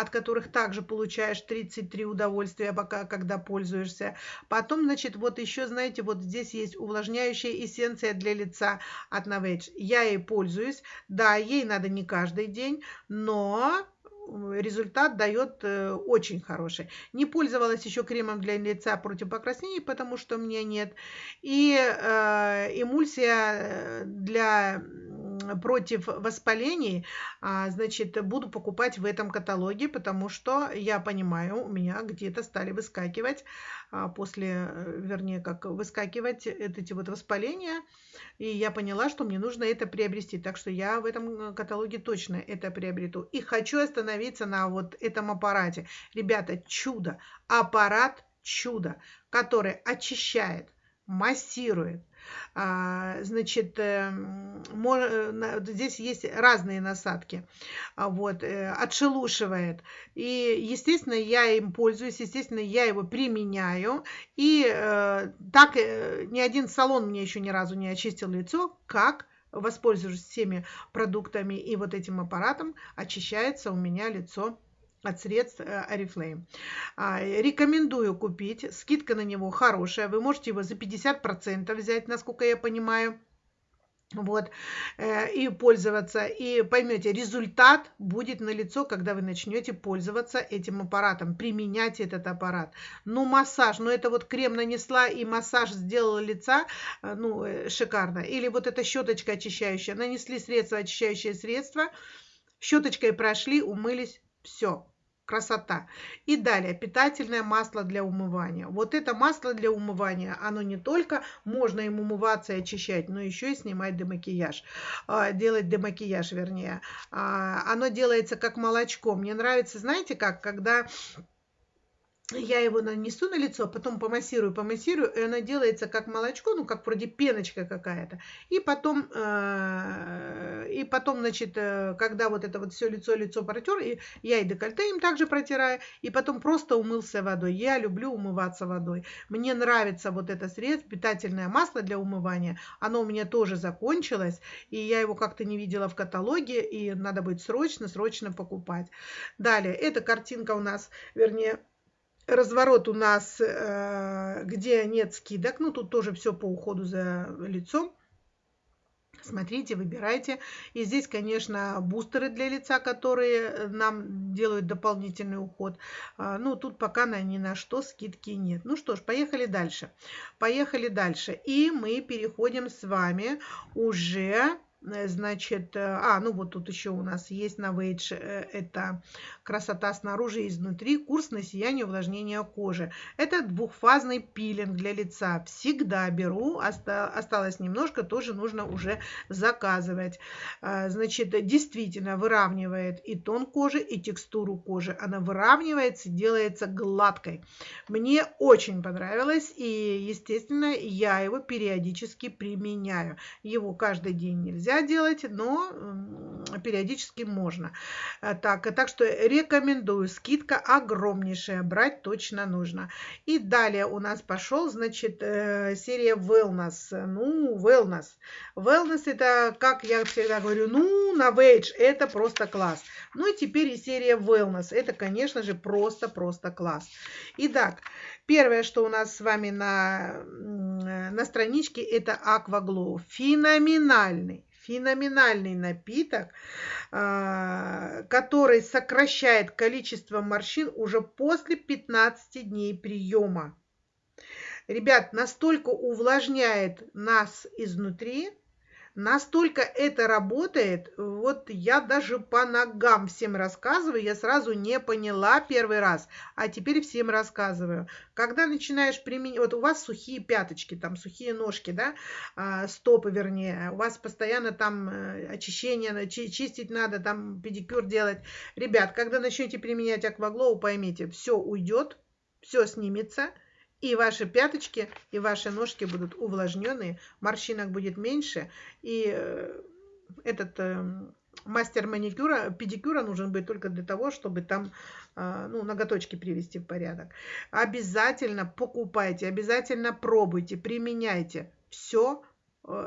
от которых также получаешь 33 удовольствия, пока, когда пользуешься. Потом, значит, вот еще, знаете, вот здесь есть увлажняющая эссенция для лица от Novage. Я ей пользуюсь. Да, ей надо не каждый день, но результат дает э, очень хороший. Не пользовалась еще кремом для лица против покраснений, потому что у меня нет. И э, эмульсия э, для против воспалений, а, значит, буду покупать в этом каталоге, потому что я понимаю, у меня где-то стали выскакивать а, после, э, вернее, как выскакивать эти вот воспаления, и я поняла, что мне нужно это приобрести, так что я в этом каталоге точно это приобрету. И хочу остановиться на вот этом аппарате. Ребята, чудо, аппарат чудо, который очищает, массирует, значит, эм, э, здесь есть разные насадки, а, вот, э, отшелушивает. И, естественно, я им пользуюсь, естественно, я его применяю. И э, так ни один салон мне еще ни разу не очистил лицо, как воспользуюсь всеми продуктами и вот этим аппаратом, очищается у меня лицо от средств Oriflame. А, рекомендую купить. Скидка на него хорошая. Вы можете его за 50% взять, насколько я понимаю. Вот, э, и пользоваться, и поймете, результат будет на лицо, когда вы начнете пользоваться этим аппаратом, применять этот аппарат. Ну, массаж, ну, это вот крем нанесла и массаж сделала лица, э, ну, э, шикарно. Или вот эта щеточка очищающая, нанесли средство, очищающее средство, щеточкой прошли, умылись, все, красота. И далее, питательное масло для умывания. Вот это масло для умывания, оно не только можно им умываться и очищать, но еще и снимать демакияж. А, делать демакияж, вернее. А, оно делается как молочко. Мне нравится, знаете как, когда я его нанесу на лицо, потом помассирую, помассирую, и оно делается как молочко, ну, как вроде пеночка какая-то. И потом, э, и потом, значит, э, когда вот это вот все лицо, лицо протер, и я и декольте им также протираю, и потом просто умылся водой. Я люблю умываться водой. Мне нравится вот это средство, питательное масло для умывания. Оно у меня тоже закончилось, и я его как-то не видела в каталоге, и надо будет срочно, срочно покупать. Далее, эта картинка у нас, вернее, разворот у нас, э, где нет скидок. Ну, тут тоже все по уходу за лицом. Смотрите, выбирайте. И здесь, конечно, бустеры для лица, которые нам делают дополнительный уход. А, ну, тут пока на ни на что скидки нет. Ну что ж, поехали дальше. Поехали дальше. И мы переходим с вами уже Э, значит, э, а, ну вот тут еще у нас есть на Вейдж, э, это красота снаружи и изнутри, курс на сияние увлажнения кожи. Это двухфазный пилинг для лица. Всегда беру, осталось немножко, тоже нужно уже заказывать. Значит, действительно выравнивает и тон кожи, и текстуру кожи. Она выравнивается, делается гладкой. Мне очень понравилось, и, естественно, я его периодически применяю. Его каждый день нельзя нельзя делать, но периодически можно. Э, так, так что рекомендую. Скидка огромнейшая, брать точно нужно. И далее у нас пошел, значит, э, серия Wellness. Ну, Wellness. Wellness это, как я всегда говорю, ну, на Wage это просто класс. Ну и теперь и серия Wellness. Это, конечно же, просто-просто класс. Итак, Первое, что у нас с вами на, на страничке, это Glow. Феноменальный, феноменальный напиток, а, который сокращает количество морщин уже после 15 дней приема. Ребят, настолько увлажняет нас изнутри, Настолько это работает, вот я даже по ногам всем рассказываю, я сразу не поняла первый раз, а теперь всем рассказываю. Когда начинаешь применять, вот у вас сухие пяточки, там сухие ножки, да, а, стопы вернее, у вас постоянно там э, очищение, чистить надо, там педикюр делать. Ребят, когда начнете применять акваглоу, поймите, все уйдет, все снимется, и ваши пяточки, и ваши ножки будут увлажненные, морщинок будет меньше, и э, этот э, мастер маникюра, педикюра нужен будет только для того, чтобы там э, ну, ноготочки привести в порядок. Обязательно покупайте, обязательно пробуйте, применяйте. Все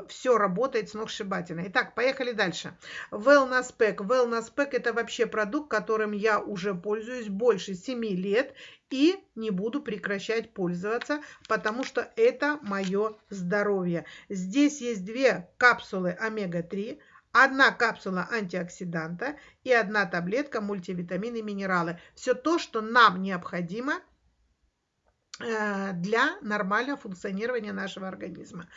все работает сногсшибательно. Итак, поехали дальше. Wellness Pack. Wellness Pack это вообще продукт, которым я уже пользуюсь больше 7 лет и не буду прекращать пользоваться, потому что это мое здоровье. Здесь есть две капсулы омега-3, одна капсула антиоксиданта и одна таблетка мультивитамины и минералы. Все то, что нам необходимо – Э, для нормального функционирования нашего организма.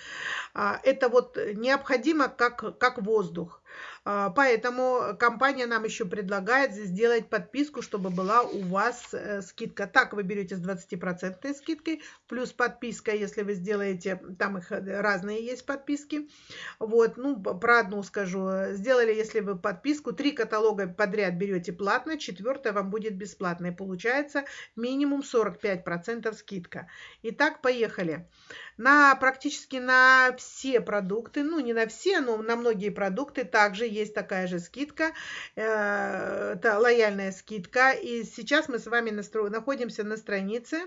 А, это вот необходимо как, как воздух. А, поэтому компания нам еще предлагает сделать подписку, чтобы была у вас э, скидка. Так вы берете с 20% скидкой, плюс подписка, если вы сделаете, там их э, разные есть подписки. Вот, ну, про одну скажу. Сделали, если вы подписку, три каталога подряд берете платно, четвертое вам будет бесплатно. И получается минимум 45% скидка. Итак, поехали на практически на все продукты, ну не на все, но на многие продукты также есть такая же скидка, э, это лояльная скидка. И сейчас мы с вами находимся на странице,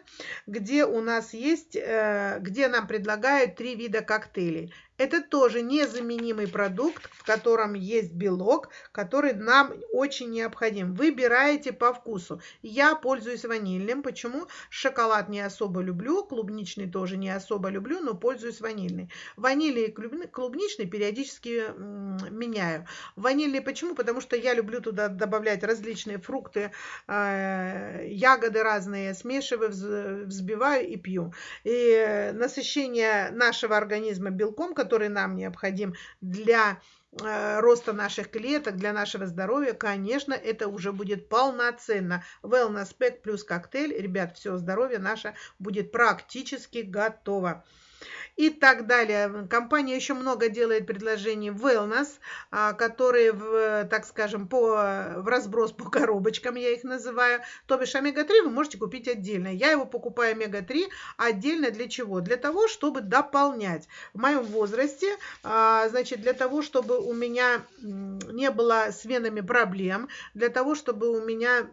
где у нас есть, э, где нам предлагают три вида коктейлей. Это тоже незаменимый продукт, в котором есть белок, который нам очень необходим. Выбираете по вкусу. Я пользуюсь ванильным. Почему? Шоколад не особо люблю, клубничный тоже не особо люблю, но пользуюсь ванильный. Ванильный и клубничный периодически меняю. Ванильный почему? Потому что я люблю туда добавлять различные фрукты, э, ягоды разные, смешиваю, взбиваю и пью. И насыщение нашего организма белком, который нам необходим для э, роста наших клеток, для нашего здоровья, конечно, это уже будет полноценно. Wellness Pack плюс коктейль, ребят, все, здоровье наше будет практически готово и так далее. Компания еще много делает предложений wellness, а, которые, в, так скажем, по, в разброс по коробочкам, я их называю. То бишь омега-3 вы можете купить отдельно. Я его покупаю омега-3 отдельно для чего? Для того, чтобы дополнять. В моем возрасте, а, значит, для того, чтобы у меня не было с венами проблем, для того, чтобы у меня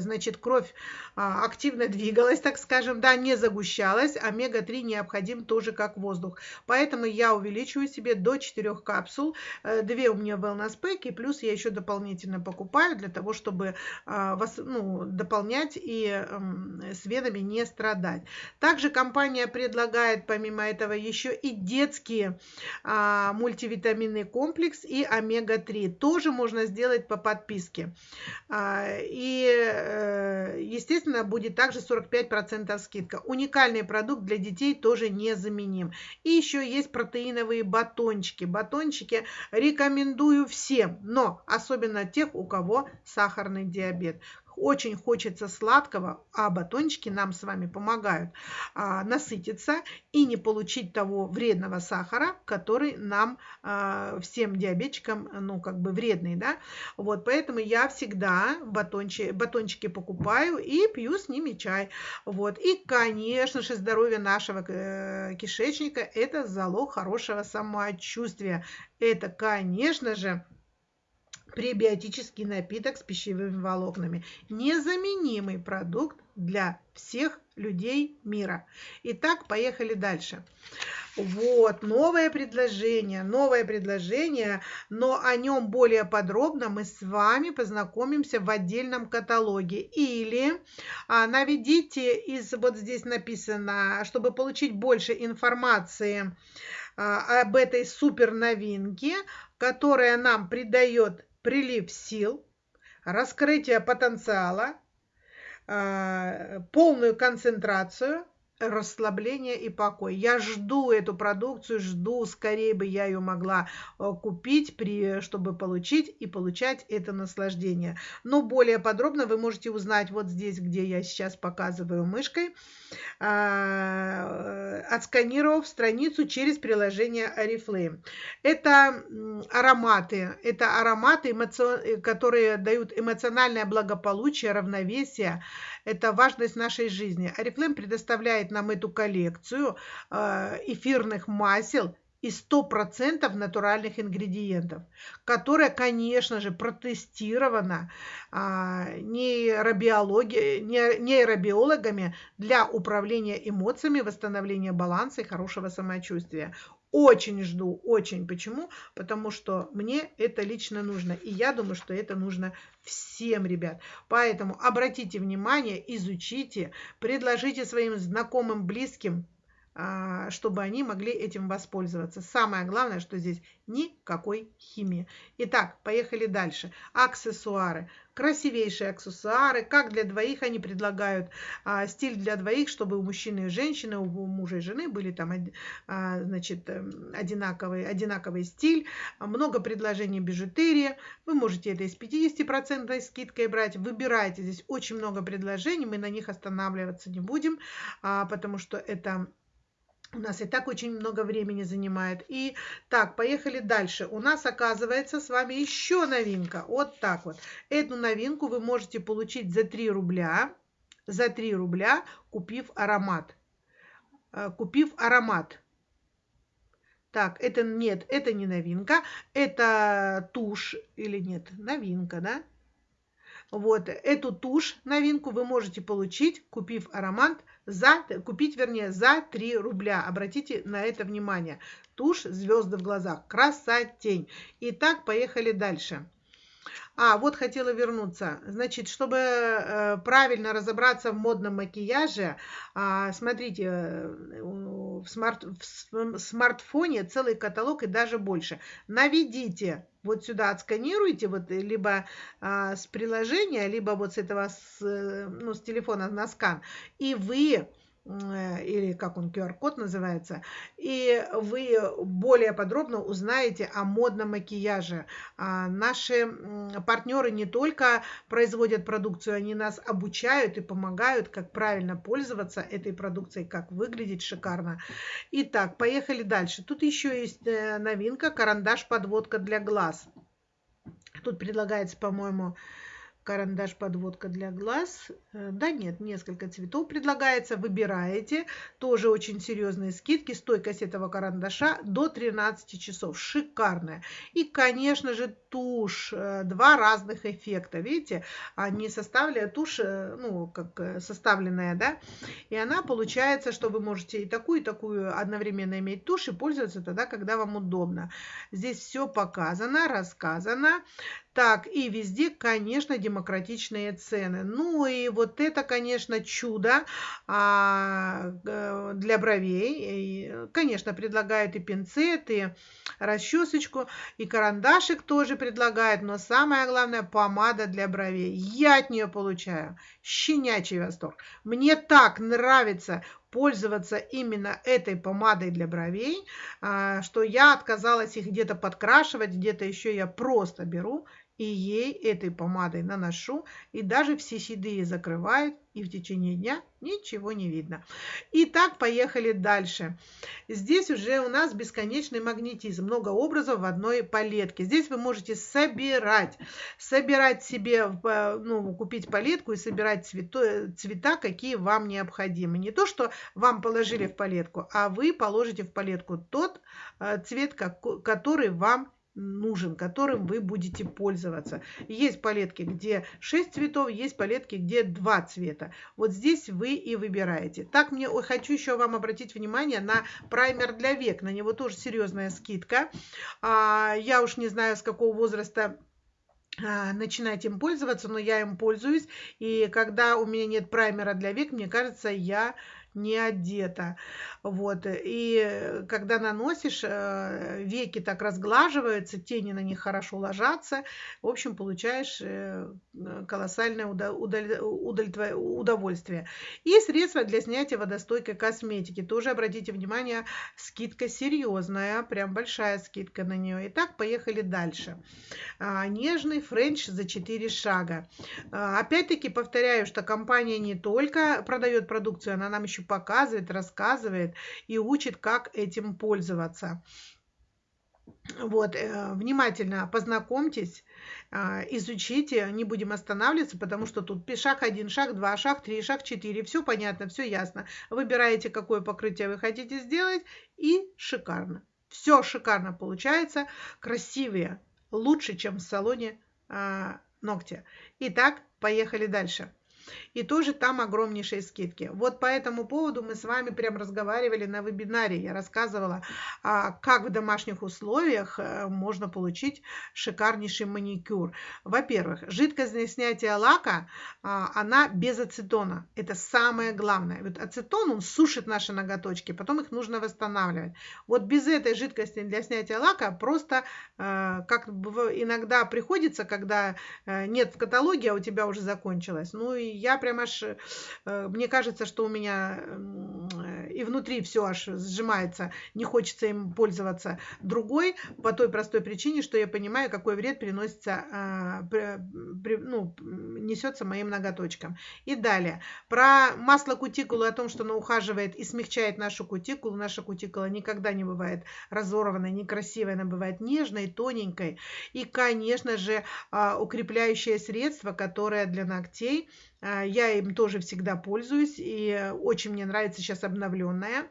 значит, кровь а, активно двигалась, так скажем, да, не загущалась, омега-3 необходим тоже как воздух. Поэтому я увеличиваю себе до 4 капсул, 2 э, у меня wellness pack, и плюс я еще дополнительно покупаю для того, чтобы ну, дополнять и эм, с венами не страдать. Также компания предлагает помимо этого еще и детские мультивитаминный комплекс и омега-3. Тоже можно сделать по подписке. И и, э, естественно, будет также 45% скидка. Уникальный продукт для детей тоже незаменим. И еще есть протеиновые батончики. Батончики рекомендую всем, но особенно тех, у кого сахарный диабет очень хочется сладкого, а батончики нам с вами помогают а, насытиться и не получить того вредного сахара, который нам, а, всем диабетчикам, ну, как бы вредный, да. Вот, поэтому я всегда батончики, батончики покупаю и пью с ними чай. Вот, и, конечно же, здоровье нашего э, кишечника – это залог хорошего самочувствия. Это, конечно же, пребиотический напиток с пищевыми волокнами. Незаменимый продукт для всех людей мира. Итак, поехали дальше. Вот, новое предложение, новое предложение, но о нем более подробно мы с вами познакомимся в отдельном каталоге. Или а, наведите из, вот здесь написано, чтобы получить больше информации а, об этой супер новинке, которая нам придает прилив сил, раскрытие потенциала, а, полную концентрацию, расслабление и покой. Я жду эту продукцию, жду, скорее бы я ее могла э, купить, при, чтобы получить и получать это наслаждение. Но более подробно вы можете узнать вот здесь, где я сейчас показываю мышкой, а, отсканировав страницу через приложение Oriflame. Это ароматы, это ароматы, которые дают эмоциональное благополучие, равновесие, это важность нашей жизни. Oriflame предоставляет нам эту коллекцию э, эфирных масел и 100% натуральных ингредиентов, которая, конечно же, протестирована а, нейробиологами для управления эмоциями, восстановления баланса и хорошего самочувствия. Очень жду, очень. Почему? Потому что мне это лично нужно. И я думаю, что это нужно всем, ребят. Поэтому обратите внимание, изучите, предложите своим знакомым, близким, чтобы они могли этим воспользоваться. Самое главное, что здесь никакой химии. Итак, поехали дальше. Аксессуары. Красивейшие аксессуары. Как для двоих они предлагают а, стиль для двоих, чтобы у мужчины и женщины, у мужа и жены были там а, значит, эм, одинаковый, одинаковый стиль. Много предложений бижутерии. Вы можете это и с 50% скидкой брать. Выбирайте. Здесь очень много предложений. Мы на них останавливаться не будем, а, потому что это у нас и так очень много времени занимает. И так, поехали дальше. У нас оказывается с вами еще новинка. Вот так вот. Эту новинку вы можете получить за 3 рубля. За 3 рубля, купив аромат. Э, купив аромат. Так, это нет, это не новинка. Это тушь или нет, новинка, да? Вот, эту тушь, новинку, вы можете получить, купив аромат за, купить, вернее, за 3 рубля. Обратите на это внимание. Тушь «Звезды в глазах». Красотень. Итак, поехали дальше. А, вот хотела вернуться. Значит, чтобы э, правильно разобраться в модном макияже, э, смотрите, э, в, смарт, в смартфоне целый каталог и даже больше. Наведите вот сюда, отсканируйте, вот либо э, с приложения, либо вот с этого, с, э, ну, с телефона на скан, и вы Э, или как он, QR-код называется, и вы более подробно узнаете о модном макияже. А наши партнеры не только производят продукцию, они нас обучают и помогают, как правильно пользоваться этой продукцией, как выглядеть шикарно. Итак, поехали дальше. Тут еще есть э, новинка, карандаш-подводка для глаз. Тут предлагается, по-моему, карандаш подводка для глаз. Э, да нет, несколько цветов предлагается. Выбираете. Тоже очень серьезные скидки. Стойкость этого карандаша до 13 часов. Шикарная. И, конечно же, тушь. Э, два разных эффекта. Видите, они составляют тушь, э, ну, как составленная, да. И она получается, что вы можете и такую, и такую одновременно иметь тушь и пользоваться тогда, когда вам удобно. Здесь все показано, рассказано. Так, и везде, конечно, демократичные цены. Ну и вот это, конечно, чудо а, для бровей. И, конечно, предлагают и пинцет, и расчесочку, и карандашик тоже предлагают, но самое главное, помада для бровей. Я от нее получаю щенячий восторг. Мне так нравится пользоваться именно этой помадой для бровей, а, что я отказалась их где-то подкрашивать, где-то еще я просто беру и ей этой помадой наношу, и даже все седые закрывает, и в течение дня ничего не видно. Итак, поехали дальше. Здесь уже у нас бесконечный магнетизм, много образов в одной палетке. Здесь вы можете собирать, собирать себе, ну, купить палетку и собирать цвето, цвета, какие вам необходимы. Не то, что вам положили в палетку, а вы положите в палетку тот э, цвет, который вам нужен, которым вы будете пользоваться. Есть палетки, где 6 цветов, есть палетки, где 2 цвета. Вот здесь вы и выбираете. Так, мне хочу еще вам обратить внимание на праймер для век. На него тоже серьезная скидка. А, я уж не знаю, с какого возраста а, начинать им пользоваться, но я им пользуюсь. И когда у меня нет праймера для век, мне кажется, я не одета. Вот. И когда наносишь, э, веки так разглаживаются, тени на них хорошо ложатся. В общем, получаешь э, колоссальное удовольствие. И средства для снятия водостойкой косметики. Тоже обратите внимание, скидка серьезная, прям большая скидка на нее. Итак, поехали дальше. А, нежный френч за 4 шага. А, опять-таки повторяю, что компания не только продает продукцию, она нам еще показывает, рассказывает и учит, как этим пользоваться. Вот, э, внимательно познакомьтесь, э, изучите, не будем останавливаться, потому что тут шаг один, шаг два, шаг три, шаг четыре, все понятно, все ясно. Выбираете, какое покрытие вы хотите сделать, и шикарно. Все шикарно получается, красивее, лучше, чем в салоне э, ногти. Итак, поехали дальше и тоже там огромнейшие скидки. Вот по этому поводу мы с вами прям разговаривали на вебинаре. Я рассказывала, а, как в домашних условиях э, можно получить шикарнейший маникюр. Во-первых, жидкость для снятия лака, а, она без ацетона. Это самое главное. Вот ацетон, он сушит наши ноготочки, потом их нужно восстанавливать. Вот без этой жидкости для снятия лака просто, э, как иногда приходится, когда э, нет в каталоге, а у тебя уже закончилось. Ну и я прям аж, э, мне кажется, что у меня и внутри все аж сжимается, не хочется им пользоваться другой, по той простой причине, что я понимаю, какой вред приносится, а, ну, несется моим ноготочкам. И далее, про масло кутикулы, о том, что оно ухаживает и смягчает нашу кутикулу, наша кутикула никогда не бывает разорванной, некрасивой, она бывает нежной, тоненькой. И, конечно же, а, укрепляющее средство, которое для ногтей я им тоже всегда пользуюсь, и очень мне нравится сейчас обновленная,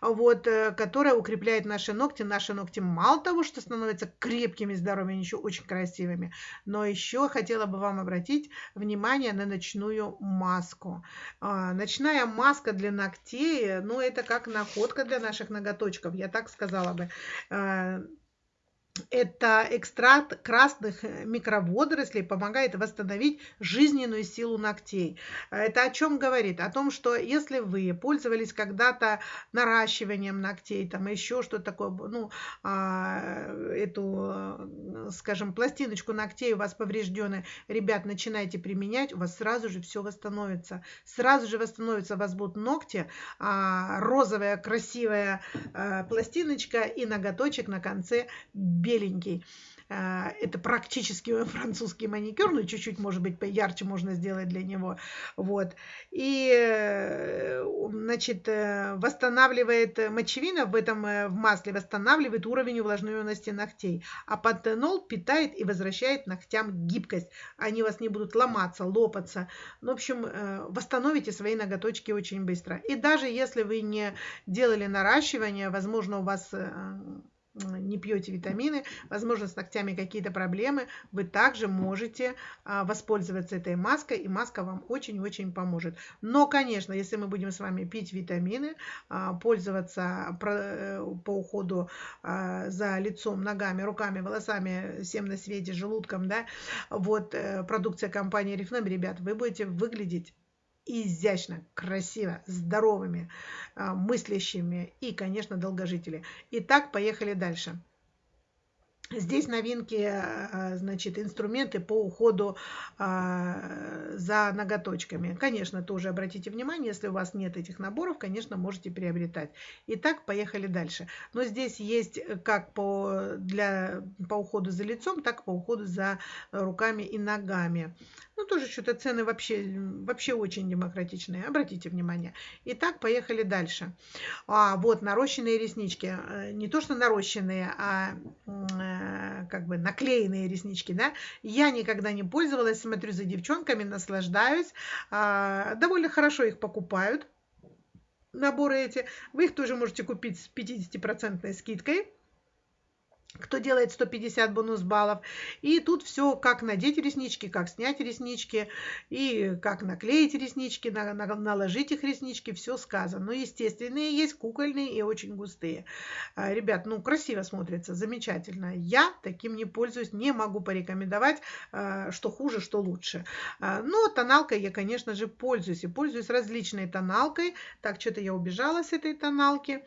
вот, э, которая укрепляет наши ногти. Наши ногти мало того, что становятся крепкими, здоровыми, еще очень красивыми, но еще хотела бы вам обратить внимание на ночную маску. А, ночная маска для ногтей, ну, это как находка для наших ноготочков, я так сказала бы а, это экстракт красных э, микроводорослей помогает восстановить жизненную силу ногтей. Это о чем говорит? О том, что если вы пользовались когда-то наращиванием ногтей, там еще что-то такое, ну, а, эту, э, скажем, пластиночку ногтей у вас повреждены, ребят, начинайте применять, у вас сразу же все восстановится. Сразу же восстановится, у вас будут ногти, а, розовая красивая а, пластиночка и ноготочек на конце беленький. А, это практически французский маникюр, но чуть-чуть, может быть, поярче можно сделать для него. Вот. И, э, значит, э, восстанавливает мочевина в этом э, в масле, восстанавливает уровень увлажненности ногтей. А пантенол питает и возвращает ногтям гибкость. Они у вас не будут ломаться, лопаться. Ну, в общем, восстановите свои ноготочки очень быстро. И даже если вы не делали наращивание, возможно, у вас не пьете витамины, возможно, с ногтями какие-то проблемы, вы также можете а, воспользоваться этой маской, и маска вам очень-очень поможет. Но, конечно, если мы будем с вами пить витамины, а, пользоваться э, по уходу а, за лицом, ногами, руками, волосами, всем на свете, желудком, да, вот э, продукция компании Reflame, ребят, вы будете выглядеть изящно, красиво, здоровыми, а, мыслящими и, конечно, долгожители. Итак, поехали дальше. Здесь новинки, а, значит, инструменты по уходу а, за ноготочками. Конечно, тоже обратите внимание, если у вас нет этих наборов, конечно, можете приобретать. Итак, поехали дальше. Но здесь есть как по, для, по уходу за лицом, так и по уходу за руками и ногами. Ну, тоже что-то цены вообще, вообще очень демократичные, обратите внимание. Итак, поехали дальше. А, вот нарощенные реснички. Э, не то, что нарощенные, а э, как бы наклеенные реснички, да. Я никогда не пользовалась, смотрю за девчонками, наслаждаюсь. А, довольно хорошо их покупают, наборы эти. Вы их тоже можете купить с 50% скидкой. Кто делает 150 бонус баллов. И тут все, как надеть реснички, как снять реснички, и как наклеить реснички, на, на, наложить их реснички, все сказано. Но естественные есть, кукольные и очень густые. А, ребят, ну красиво смотрится, замечательно. Я таким не пользуюсь, не могу порекомендовать, а, что хуже, что лучше. А, но тоналкой я, конечно же, пользуюсь. И пользуюсь различной тоналкой. Так, что-то я убежала с этой тоналки.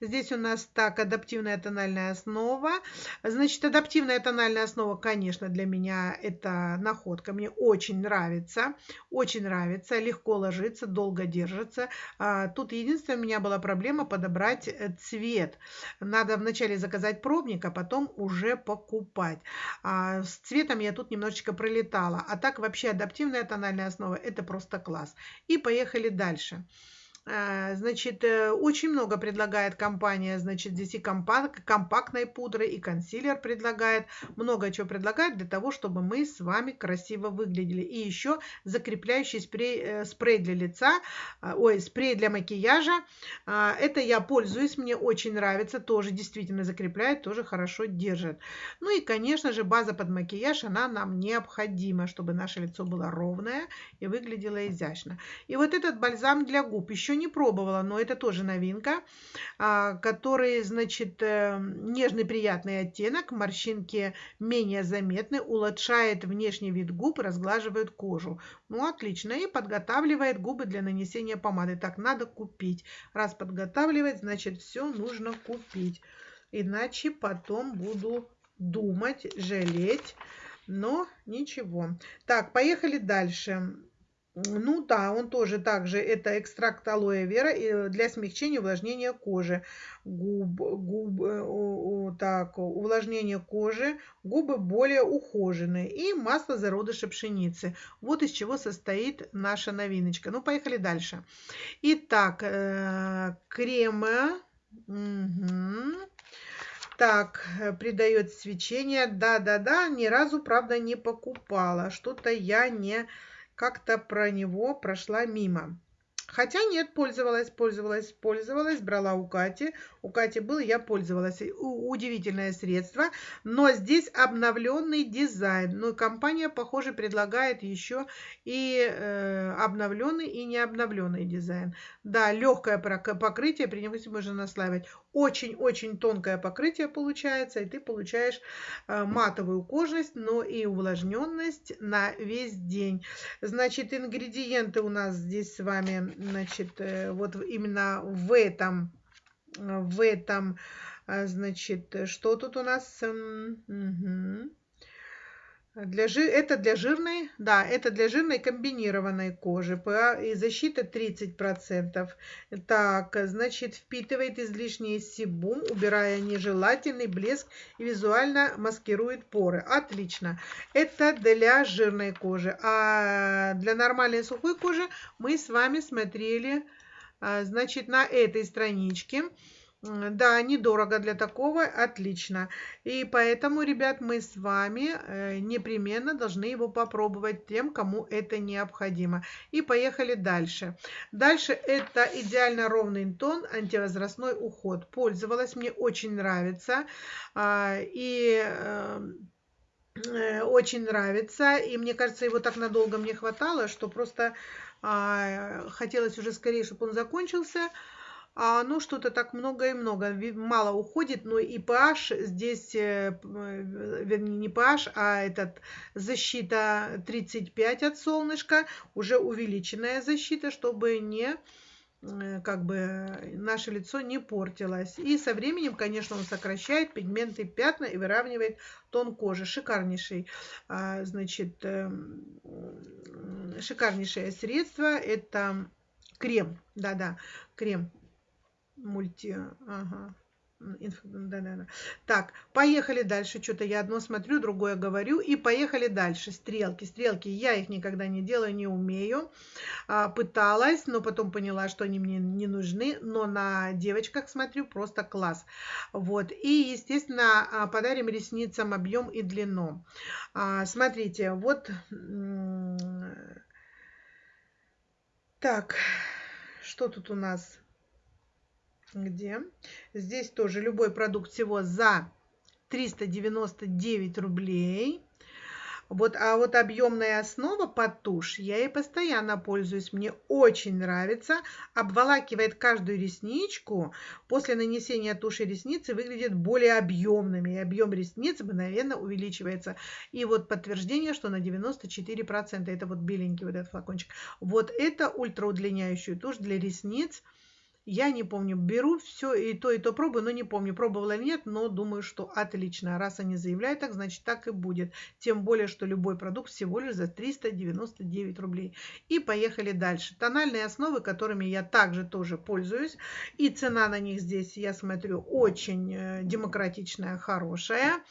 Здесь у нас так, адаптивная тональная основа. Значит, адаптивная тональная основа, конечно, для меня это находка. Мне очень нравится, очень нравится, легко ложится, долго держится. А, тут единственная у меня была проблема подобрать э, цвет. Надо вначале заказать пробник, а потом уже покупать. А, с цветом я тут немножечко пролетала. А так вообще адаптивная тональная основа это просто класс. И поехали дальше. А, значит, э, очень много предлагает компания, значит, здесь и компак, компактной пудры, и консилер предлагает, много чего предлагает для того, чтобы мы с вами красиво выглядели. И еще закрепляющий спрей, э, спрей для лица, а, ой, спрей для макияжа. А, это я пользуюсь, мне очень нравится, тоже действительно закрепляет, тоже хорошо держит. Ну и, конечно же, база под макияж, она нам необходима, чтобы наше лицо было ровное и выглядело изящно. И вот этот бальзам для губ еще не пробовала, но это тоже новинка, а, который, значит, э, нежный приятный оттенок, морщинки менее заметны, улучшает внешний вид губ, разглаживает кожу. Ну, отлично. И подготавливает губы для нанесения помады. Так, надо купить. Раз подготавливает, значит, все нужно купить. Иначе потом буду думать, жалеть. Но ничего. Так, поехали дальше. Ну да, он тоже также, это экстракт алоэ вера для смягчения увлажнения кожи. Губ, губ, э, так, увлажнение кожи, губы более ухоженные и масло зародыша пшеницы. Вот из чего состоит наша новиночка. Ну, поехали дальше. Итак, э, кремы. Угу. Так, придает свечение. Да-да-да, ни разу, правда, не покупала. Что-то я не как-то про него прошла мимо. Хотя нет, пользовалась, пользовалась, пользовалась, брала у Кати. У Кати был, я пользовалась. Удивительное средство. Но здесь обновленный дизайн. Ну, компания, похоже, предлагает еще и э, обновленный, и не обновленный дизайн. Да, легкое покрытие, при нем можно наслаивать. Очень-очень тонкое покрытие получается, и ты получаешь э, матовую кожность, но и увлажненность на весь день. Значит, ингредиенты у нас здесь с вами значит, э, вот именно в этом, в этом, э, значит, что тут у нас? Угу. Для. Это для жирной, да, это для жирной комбинированной кожи. ПА и защита 30%. Так, значит, впитывает излишний себум, убирая нежелательный блеск и визуально маскирует поры. Отлично. Это для жирной кожи. А для нормальной сухой кожи мы с вами смотрели, а, значит, на этой страничке. Да, недорого для такого, отлично. И поэтому, ребят, мы с вами э, непременно должны его попробовать тем, кому это необходимо. И поехали дальше. Дальше это идеально ровный тон, антивозрастной уход. Пользовалась, мне очень нравится. А, и эм, э, очень нравится. И мне кажется, его так надолго мне хватало, что просто а, хотелось уже скорее, чтобы он закончился а оно что-то так много и много, мало уходит, но и pH здесь, э, э, вернее не pH, а этот защита 35 от солнышка, уже увеличенная защита, чтобы не э, как бы наше лицо не портилось. И со временем, конечно, он сокращает пигменты пятна и выравнивает тон кожи. Шикарнейший, а, значит, шикарнейшее средство. Это крем, да-да, крем мульти... Ага. Да, да, да. Так, поехали дальше. Что-то я одно смотрю, другое говорю. И поехали дальше. Стрелки. Стрелки я их никогда не делаю, не умею. А, пыталась, но потом поняла, что они мне не нужны. Но на девочках смотрю просто класс. Вот. И, естественно, а, подарим ресницам объем и длину. А, смотрите, вот... Так, что тут у нас? Где здесь тоже любой продукт всего за 399 рублей. Вот, а вот объемная основа под тушь, я ей постоянно пользуюсь, мне очень нравится. Обволакивает каждую ресничку. После нанесения туши ресницы выглядят более объемными. И объем ресниц мгновенно увеличивается. И вот подтверждение, что на 94%. Это вот беленький вот этот флакончик. Вот это ультраудлиняющую тушь для ресниц. Я не помню, беру все и то, и то пробую, но не помню, пробовала или нет, но думаю, что отлично. Раз они заявляют так, значит так и будет. Тем более, что любой продукт всего лишь за 399 рублей. И поехали дальше. Тональные основы, которыми я также тоже пользуюсь. И цена на них здесь, я смотрю, очень э, демократичная, хорошая.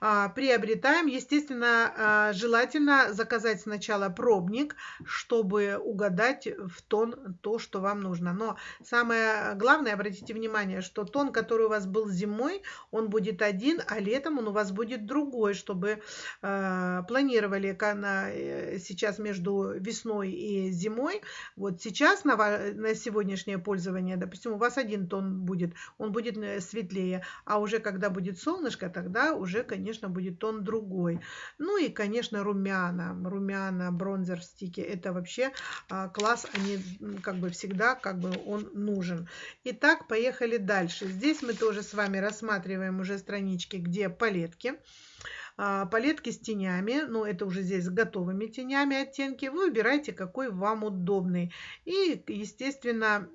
А, приобретаем. Естественно, а, желательно заказать сначала пробник, чтобы угадать в тон то, что вам нужно. Но самое самое главное, обратите внимание, что тон, который у вас был зимой, он будет один, а летом он у вас будет другой, чтобы э, планировали на, э, сейчас между весной и зимой. Вот сейчас на, на сегодняшнее пользование, допустим, у вас один тон будет, он будет э, светлее, а уже когда будет солнышко, тогда уже, конечно, будет тон другой. Ну и, конечно, румяна, румяна, бронзер в стике, это вообще э, класс, они как бы всегда, как бы он нужен нужен. Итак, поехали дальше. Здесь мы тоже с вами рассматриваем уже странички, где палетки. А, палетки с тенями, ну это уже здесь с готовыми тенями оттенки. Вы выбираете, какой вам удобный. И, естественно,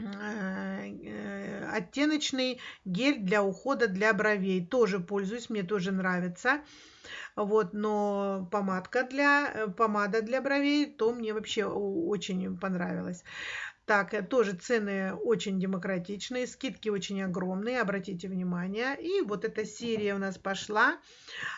э, оттеночный гель для ухода для бровей. Тоже пользуюсь, мне тоже нравится. Вот, но помадка для, помада для бровей, то мне вообще очень понравилось. Так, э, тоже цены очень демократичные, скидки очень огромные, обратите внимание. И вот эта серия у нас пошла,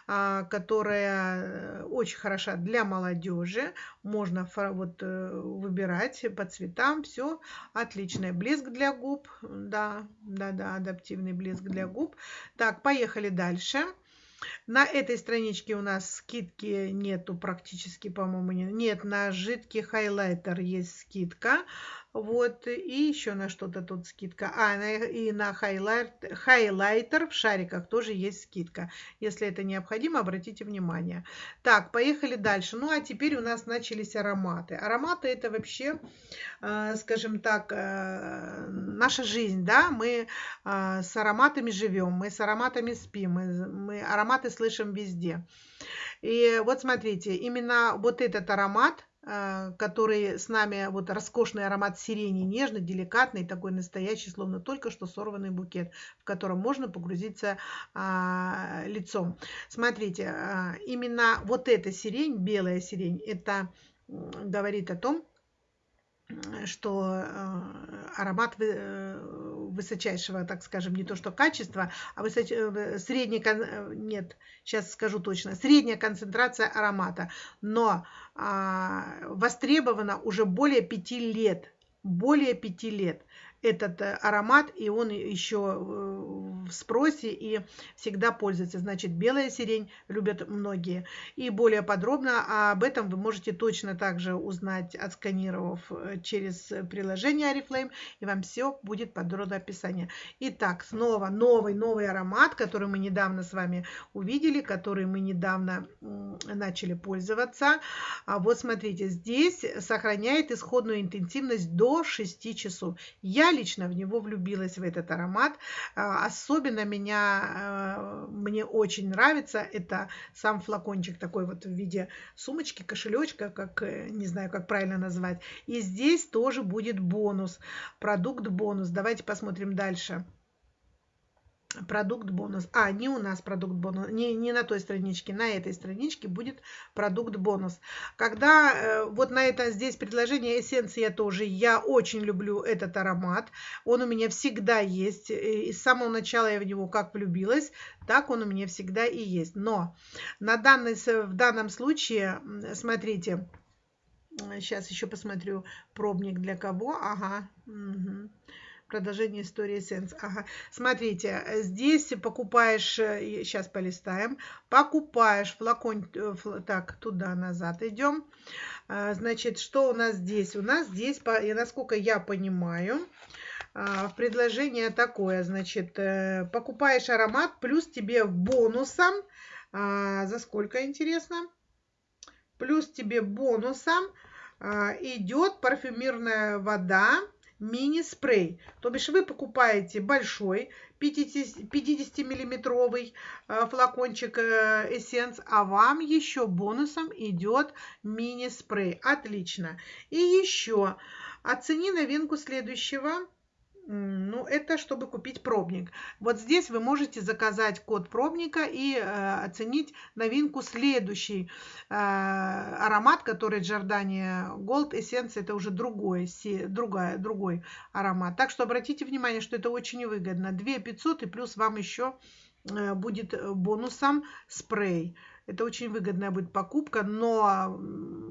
а, которая э, очень хороша для молодежи. Можно вот э, выбирать по цветам, все отличное. Блеск для губ, да, да, да, адаптивный блеск для губ. Так, поехали дальше. На этой страничке у нас скидки нету практически, по-моему, нет. Нет, на жидкий хайлайтер есть скидка. Вот, и еще на что-то тут скидка. А, и на хайлайт, хайлайтер в шариках тоже есть скидка. Если это необходимо, обратите внимание. Так, поехали дальше. Ну, а теперь у нас начались ароматы. Ароматы это вообще, э, скажем так, э, наша жизнь, да, мы э, с ароматами живем, мы с ароматами спим, мы, мы ароматы слышим везде. И вот смотрите, именно вот этот аромат – который с нами, вот роскошный аромат сирени, нежный, деликатный, такой настоящий, словно только что сорванный букет, в котором можно погрузиться а, лицом. Смотрите, а, именно вот эта сирень, белая сирень, это говорит о том, что э, аромат э, высочайшего, так скажем, не то что качества, а высоч... средней, нет, сейчас скажу точно, средняя концентрация аромата, но а, востребована уже более пяти лет, более пяти лет этот э, аромат, и он еще э, в спросе и всегда пользуется. Значит, белая сирень любят многие. И более подробно об этом вы можете точно также узнать, отсканировав э, через приложение Oriflame, и вам все будет подробное описание. Итак, снова новый, новый аромат, который мы недавно с вами увидели, который мы недавно начали пользоваться. А вот смотрите, здесь сохраняет исходную интенсивность до 6 часов. Я лично в него влюбилась, в этот аромат. А, особенно меня, э, мне очень нравится, это сам флакончик такой вот в виде сумочки, кошелечка, как, э, не знаю, как правильно назвать. И здесь тоже будет бонус, продукт бонус. Давайте посмотрим дальше продукт бонус. А, не у нас продукт бонус, не, не на той страничке, на этой страничке будет продукт бонус. Когда э, вот на это здесь предложение эссенция тоже, я очень люблю этот аромат. Он у меня всегда есть. И с самого начала я в него как влюбилась, так он у меня всегда и есть. Но на данный, в данном случае, смотрите, сейчас еще посмотрю пробник для кого. Ага. Угу. Продолжение истории Sense. Ага. Смотрите, здесь покупаешь, сейчас э, полистаем, покупаешь флакон, э, так, туда-назад идем. Значит, что у нас здесь? У нас здесь, насколько я понимаю, предложение такое, значит, э, покупаешь аромат, плюс тебе бонусом, за сколько, интересно? Плюс тебе бонусом идет парфюмерная вода, мини-спрей. То бишь вы покупаете большой 50-миллиметровый флакончик эссенс, а вам еще бонусом идет мини-спрей. Отлично. И еще оцени новинку следующего ну, это чтобы купить пробник. Вот здесь вы можете заказать код пробника и э, оценить новинку следующий э, аромат, который Giordani Gold Essence, это уже другой, другая, другой аромат. Так что обратите внимание, что это очень выгодно. 2 500 и плюс вам еще э, будет бонусом спрей. Это очень выгодная будет покупка, но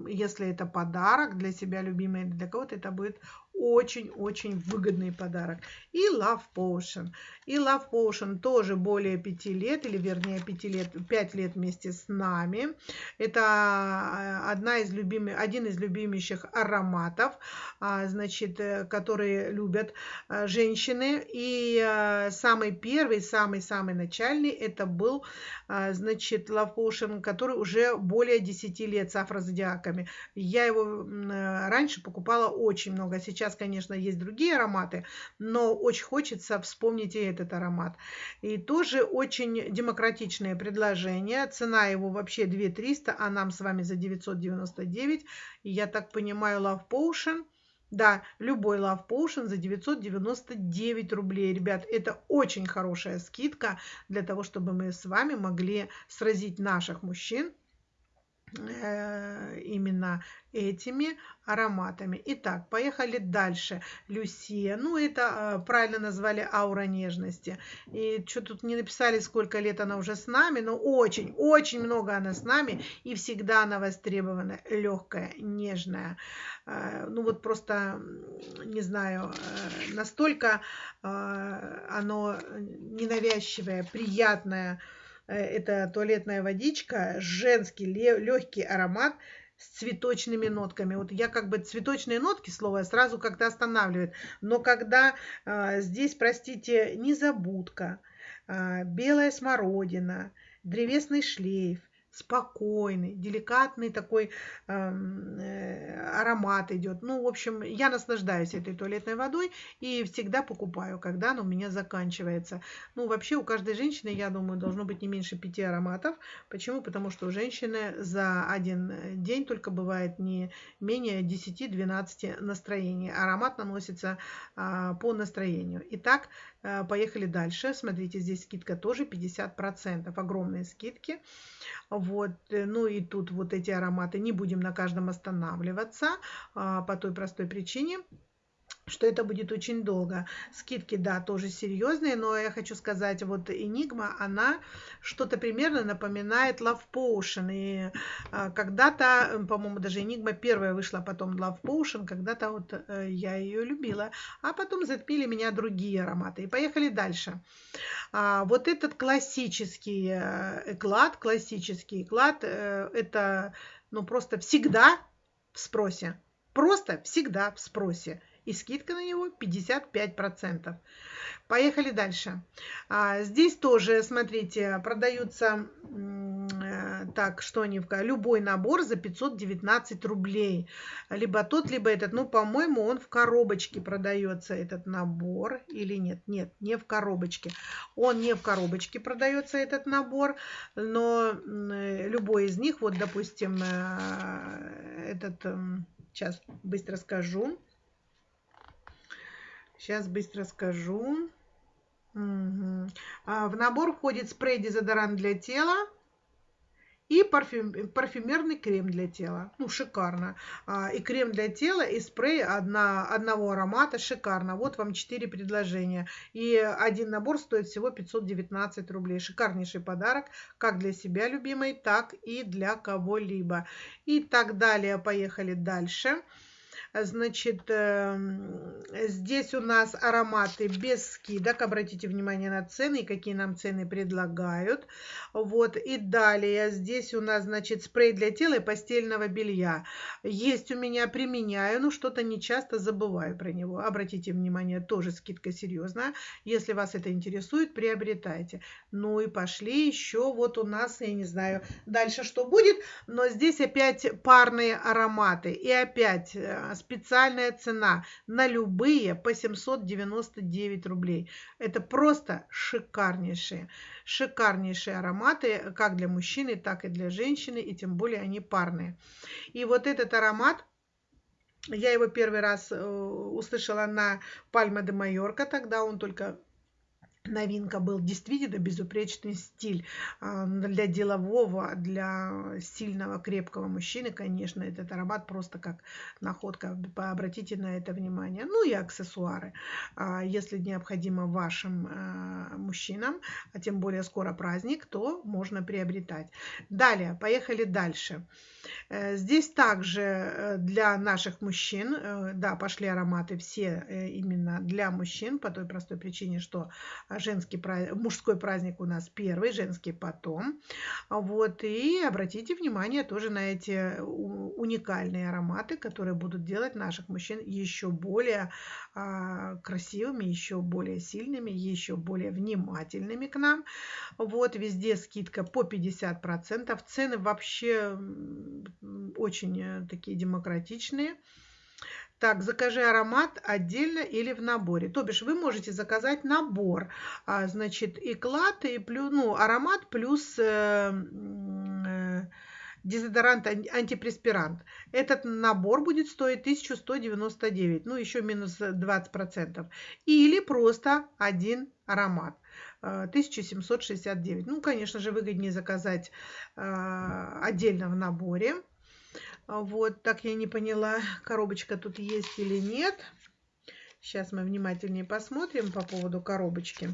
если это подарок для себя любимый или для кого-то, это будет очень-очень выгодный подарок. И Love Potion. И Love Potion тоже более 5 лет, или вернее 5 лет, 5 лет вместе с нами. Это э, одна из любимых, один из любимейших ароматов, а, значит, э, которые любят э, женщины. И самый первый, самый-самый начальный, это был, значит, Love Potion, который уже более 10 лет с афрозодиаками. Я его раньше покупала очень много, сейчас Сейчас, конечно, есть другие ароматы, но очень хочется вспомнить и этот аромат. И тоже очень демократичное предложение. Цена его вообще 2300, а нам с вами за 999. И я так понимаю, Love Potion – да, любой Love Potion за 999 рублей. Ребят, это очень хорошая скидка для того, чтобы мы с вами могли сразить наших мужчин именно этими ароматами. Итак, поехали дальше. Люсия. Ну, это э, правильно назвали аура нежности. И что тут не написали, сколько лет она уже с нами, но очень, очень много она с нами. И всегда она востребована. Легкая, нежная. Э, ну, вот просто, не знаю, настолько оно ненавязчивое, приятное, Э, это туалетная водичка, женский легкий аромат с цветочными нотками. Вот я как бы цветочные нотки, слово, сразу как-то останавливает. Но когда э, здесь, простите, незабудка, э, белая смородина, древесный шлейф, спокойный, деликатный такой эм, э, аромат идет. Ну, в общем, я наслаждаюсь этой туалетной водой и всегда покупаю, когда она у меня заканчивается. Ну, вообще у каждой женщины, я думаю, должно быть не меньше пяти ароматов. Почему? Потому что у женщины за один день только бывает не менее 10-12 настроений. Аромат наносится э, по настроению. Итак, э, поехали дальше. Смотрите, здесь скидка тоже 50%. Огромные скидки. Вот, э, ну и тут вот эти ароматы не будем на каждом останавливаться а, по той простой причине, что это будет очень долго. Скидки, да, тоже серьезные, но я хочу сказать, вот Enigma, она что-то примерно напоминает Love Potion. И а, когда-то, по-моему, даже Enigma первая вышла, потом Love Potion, когда-то вот э, я ее любила, а потом затмили меня другие ароматы. И поехали дальше. А, вот этот классический э, эклад, классический эклад, э, это ну просто всегда в спросе. Просто всегда в спросе и скидка на него 55%. Поехали дальше. А, здесь тоже, смотрите, продаются э, так, что они любой набор за 519 рублей. Либо тот, либо этот. Ну, по-моему, он в коробочке продается, этот набор. Или нет? Нет, не в коробочке. Он не в коробочке продается, этот набор. Но любой из них, вот, допустим, э, этот... Сейчас быстро скажу. Сейчас быстро скажу. Угу. А, в набор входит спрей-дезодорант для тела и парфюм, парфюмерный крем для тела. Ну, шикарно. А, и крем для тела, и спрей одна, одного аромата. Шикарно. Вот вам 4 предложения. И один набор стоит всего 519 рублей. Шикарнейший подарок, как для себя любимой, так и для кого-либо. И так далее. Поехали дальше. Значит, эм, здесь у нас ароматы без скидок. Обратите внимание на цены, какие нам цены предлагают. Вот, и далее здесь у нас, значит, спрей для тела и постельного белья. Есть у меня, применяю, но что-то не часто забываю про него. Обратите внимание, тоже скидка серьезная. Если вас это интересует, приобретайте. Ну и пошли еще, вот у нас, я не знаю, дальше что будет, но здесь опять парные ароматы. И опять э, специальная цена на любые по 799 рублей. Это просто шикарнейшие, шикарнейшие ароматы, как для мужчины, так и для женщины, и тем более они парные. И вот этот аромат, я его первый раз э, услышала на Пальма де Майорка, тогда он только новинка был действительно безупречный стиль а, для делового, для сильного, крепкого мужчины, конечно, этот аромат просто как находка, обратите на это внимание. Ну и аксессуары, а, если необходимо вашим а, мужчинам, а тем более скоро праздник, то можно приобретать. Далее, поехали дальше. Э, здесь также э, для наших мужчин, э, да, пошли ароматы все именно для мужчин, по той простой причине, что женский, мужской праздник у нас первый, женский потом. Вот, и обратите внимание тоже на эти уникальные ароматы, которые будут делать наших мужчин еще более а, красивыми, еще более сильными, еще более внимательными к нам. Вот, везде скидка по 50%. Цены вообще очень э, такие демократичные. Так, закажи аромат отдельно или в наборе. То бишь вы можете заказать набор, а, значит, и клад, и плюс, ну, аромат плюс э, э, дезодорант, антипреспирант. Этот набор будет стоить 1199, ну, еще минус 20%. Или просто один аромат. 1769. Э, ну, конечно же, выгоднее заказать э, отдельно в наборе. А вот, так я не поняла, коробочка тут есть или нет. Сейчас мы внимательнее посмотрим по поводу коробочки.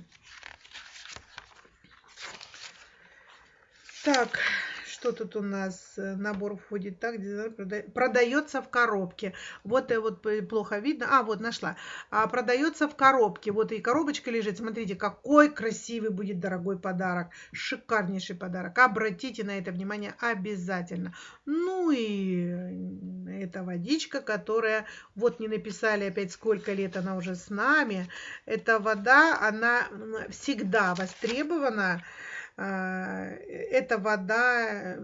Так, что тут у нас? Э, набор входит так, продается в коробке. Вот вот плохо видно. А, вот нашла. А, продается в коробке. Вот и коробочка лежит. Смотрите, какой красивый будет дорогой подарок. Шикарнейший подарок. Обратите на это внимание обязательно. Ну и эта водичка, которая, вот не написали опять сколько лет она уже с нами. Эта вода, она всегда востребована. А, эта вода,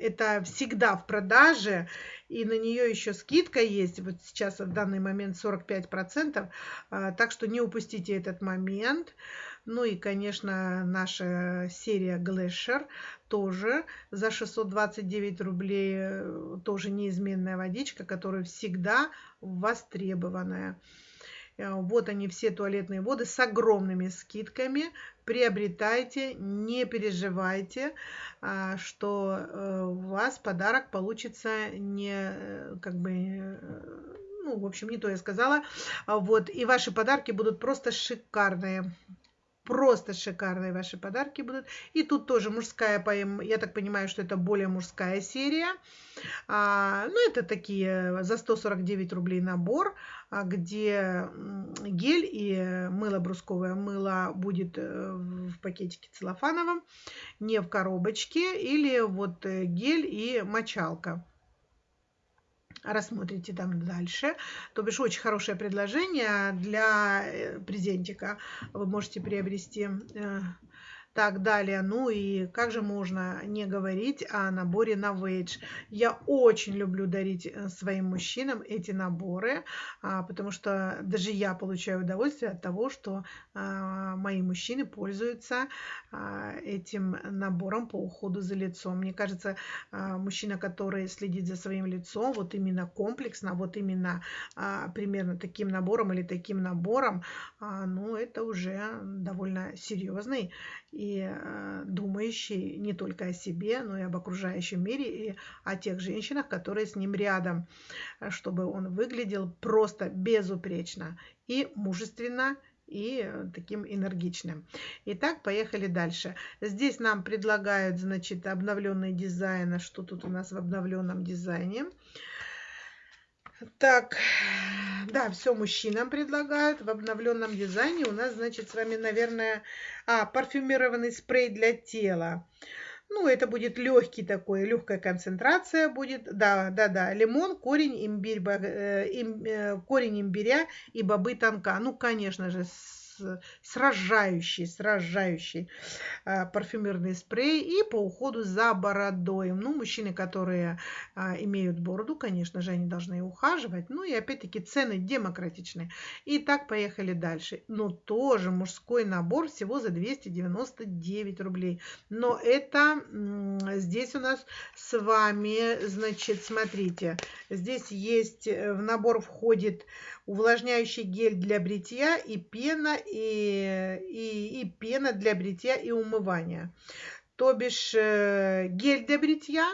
это всегда в продаже, и на нее еще скидка есть, вот сейчас в данный момент 45%, а, так что не упустите этот момент. Ну и, конечно, наша серия Glacier тоже за 629 рублей, э, тоже неизменная водичка, которая всегда востребованная. Э, вот они все туалетные воды с огромными скидками. Приобретайте, не переживайте, а, что э, у вас подарок получится не э, как бы ну, в общем, не то я сказала. Вот, и ваши подарки будут просто шикарные. Просто шикарные ваши подарки будут. И тут тоже мужская поэма. Я так понимаю, что это более мужская серия. А, ну, это такие за 149 рублей набор, а, где гель и мыло брусковое мыло будет э, в пакетике целлофановом, не в коробочке. Или вот э, гель и мочалка рассмотрите там дальше. То бишь очень хорошее предложение для э, презентика. Вы можете приобрести так далее. Ну и как же можно не говорить о наборе на Wage. Я очень люблю дарить э, своим мужчинам эти наборы, а, потому что даже я получаю удовольствие от того, что а, мои мужчины пользуются а, этим набором по уходу за лицом. Мне кажется, мужчина, который следит за своим лицом, вот именно комплексно, вот именно примерно таким набором или таким набором, ну это уже довольно серьезный и э, думающий не только о себе, но и об окружающем мире и о тех женщинах, которые с ним рядом, э, чтобы он выглядел просто безупречно и мужественно, и э, таким энергичным. Итак, поехали дальше. Здесь нам предлагают, значит, обновленный дизайн. А что тут у нас в обновленном дизайне? Так, да, все мужчинам предлагают. В обновленном дизайне у нас, значит, с вами, наверное, а, парфюмированный спрей для тела. Ну, это будет легкий такой, легкая концентрация будет. Да, да, да. Лимон, корень, имбирь, э, им, э, корень имбиря и бобы тонка. Ну, конечно же, сражающий, сражающий а, парфюмерный спрей и по уходу за бородой. Ну, мужчины, которые а, имеют бороду, конечно же, они должны ухаживать. Ну и опять-таки цены демократичные. И так поехали дальше. Но тоже мужской набор всего за 299 рублей. Но это здесь у нас с вами, значит, смотрите, здесь есть, э, в набор входит увлажняющий гель для бритья и пена, и, и, и пена для бритья и умывания. То бишь э, гель для бритья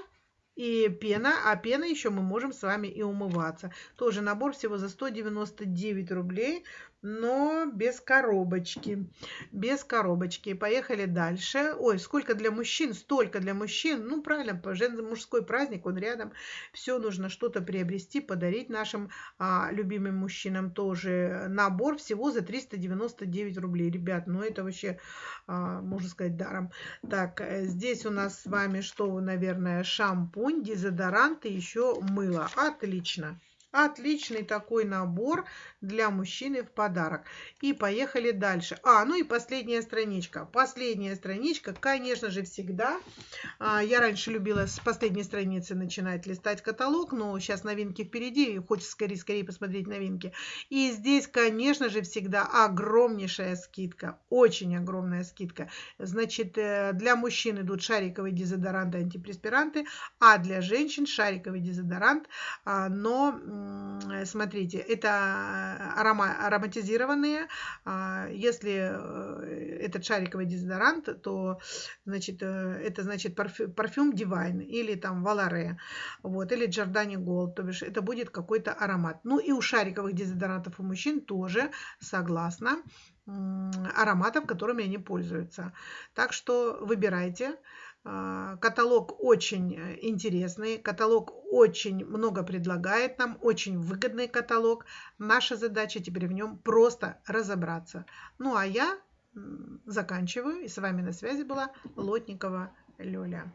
и пена, а пена еще мы можем с вами и умываться. Тоже набор всего за 199 рублей но без коробочки. Без коробочки. Поехали дальше. Ой, сколько для мужчин, столько для мужчин. Ну, правильно, мужской праздник, он рядом. Все нужно что-то приобрести, подарить нашим а, любимым мужчинам тоже. Набор всего за 399 рублей. Ребят, ну это вообще, а, можно сказать, даром. Так, э, здесь у нас с вами что, наверное, шампунь, дезодорант и еще мыло. Отлично. Отличный такой набор для мужчины в подарок. И поехали дальше. А, ну и последняя страничка. Последняя страничка, конечно же, всегда. А, я раньше любила с последней страницы начинать листать каталог, но сейчас новинки впереди, и хочется скорее-скорее посмотреть новинки. И здесь, конечно же, всегда огромнейшая скидка. Очень огромная скидка. Значит, э, для мужчин идут шариковые дезодоранты, антипреспиранты, а для женщин шариковый дезодорант, а, но смотрите, это арома, ароматизированные. А, если э, этот шариковый дезодорант, то значит, э, это значит парфюм, парфюм Divine или там Валаре, вот, или Giordani Gold, то бишь это будет какой-то аромат. Ну и у шариковых дезодорантов у мужчин тоже согласно ароматов, которыми они пользуются. Так что выбирайте. А, каталог очень э, интересный, каталог очень много предлагает нам, очень выгодный каталог. Наша задача теперь в нем просто разобраться. Ну а я заканчиваю, и с вами на связи была Лотникова Лёля.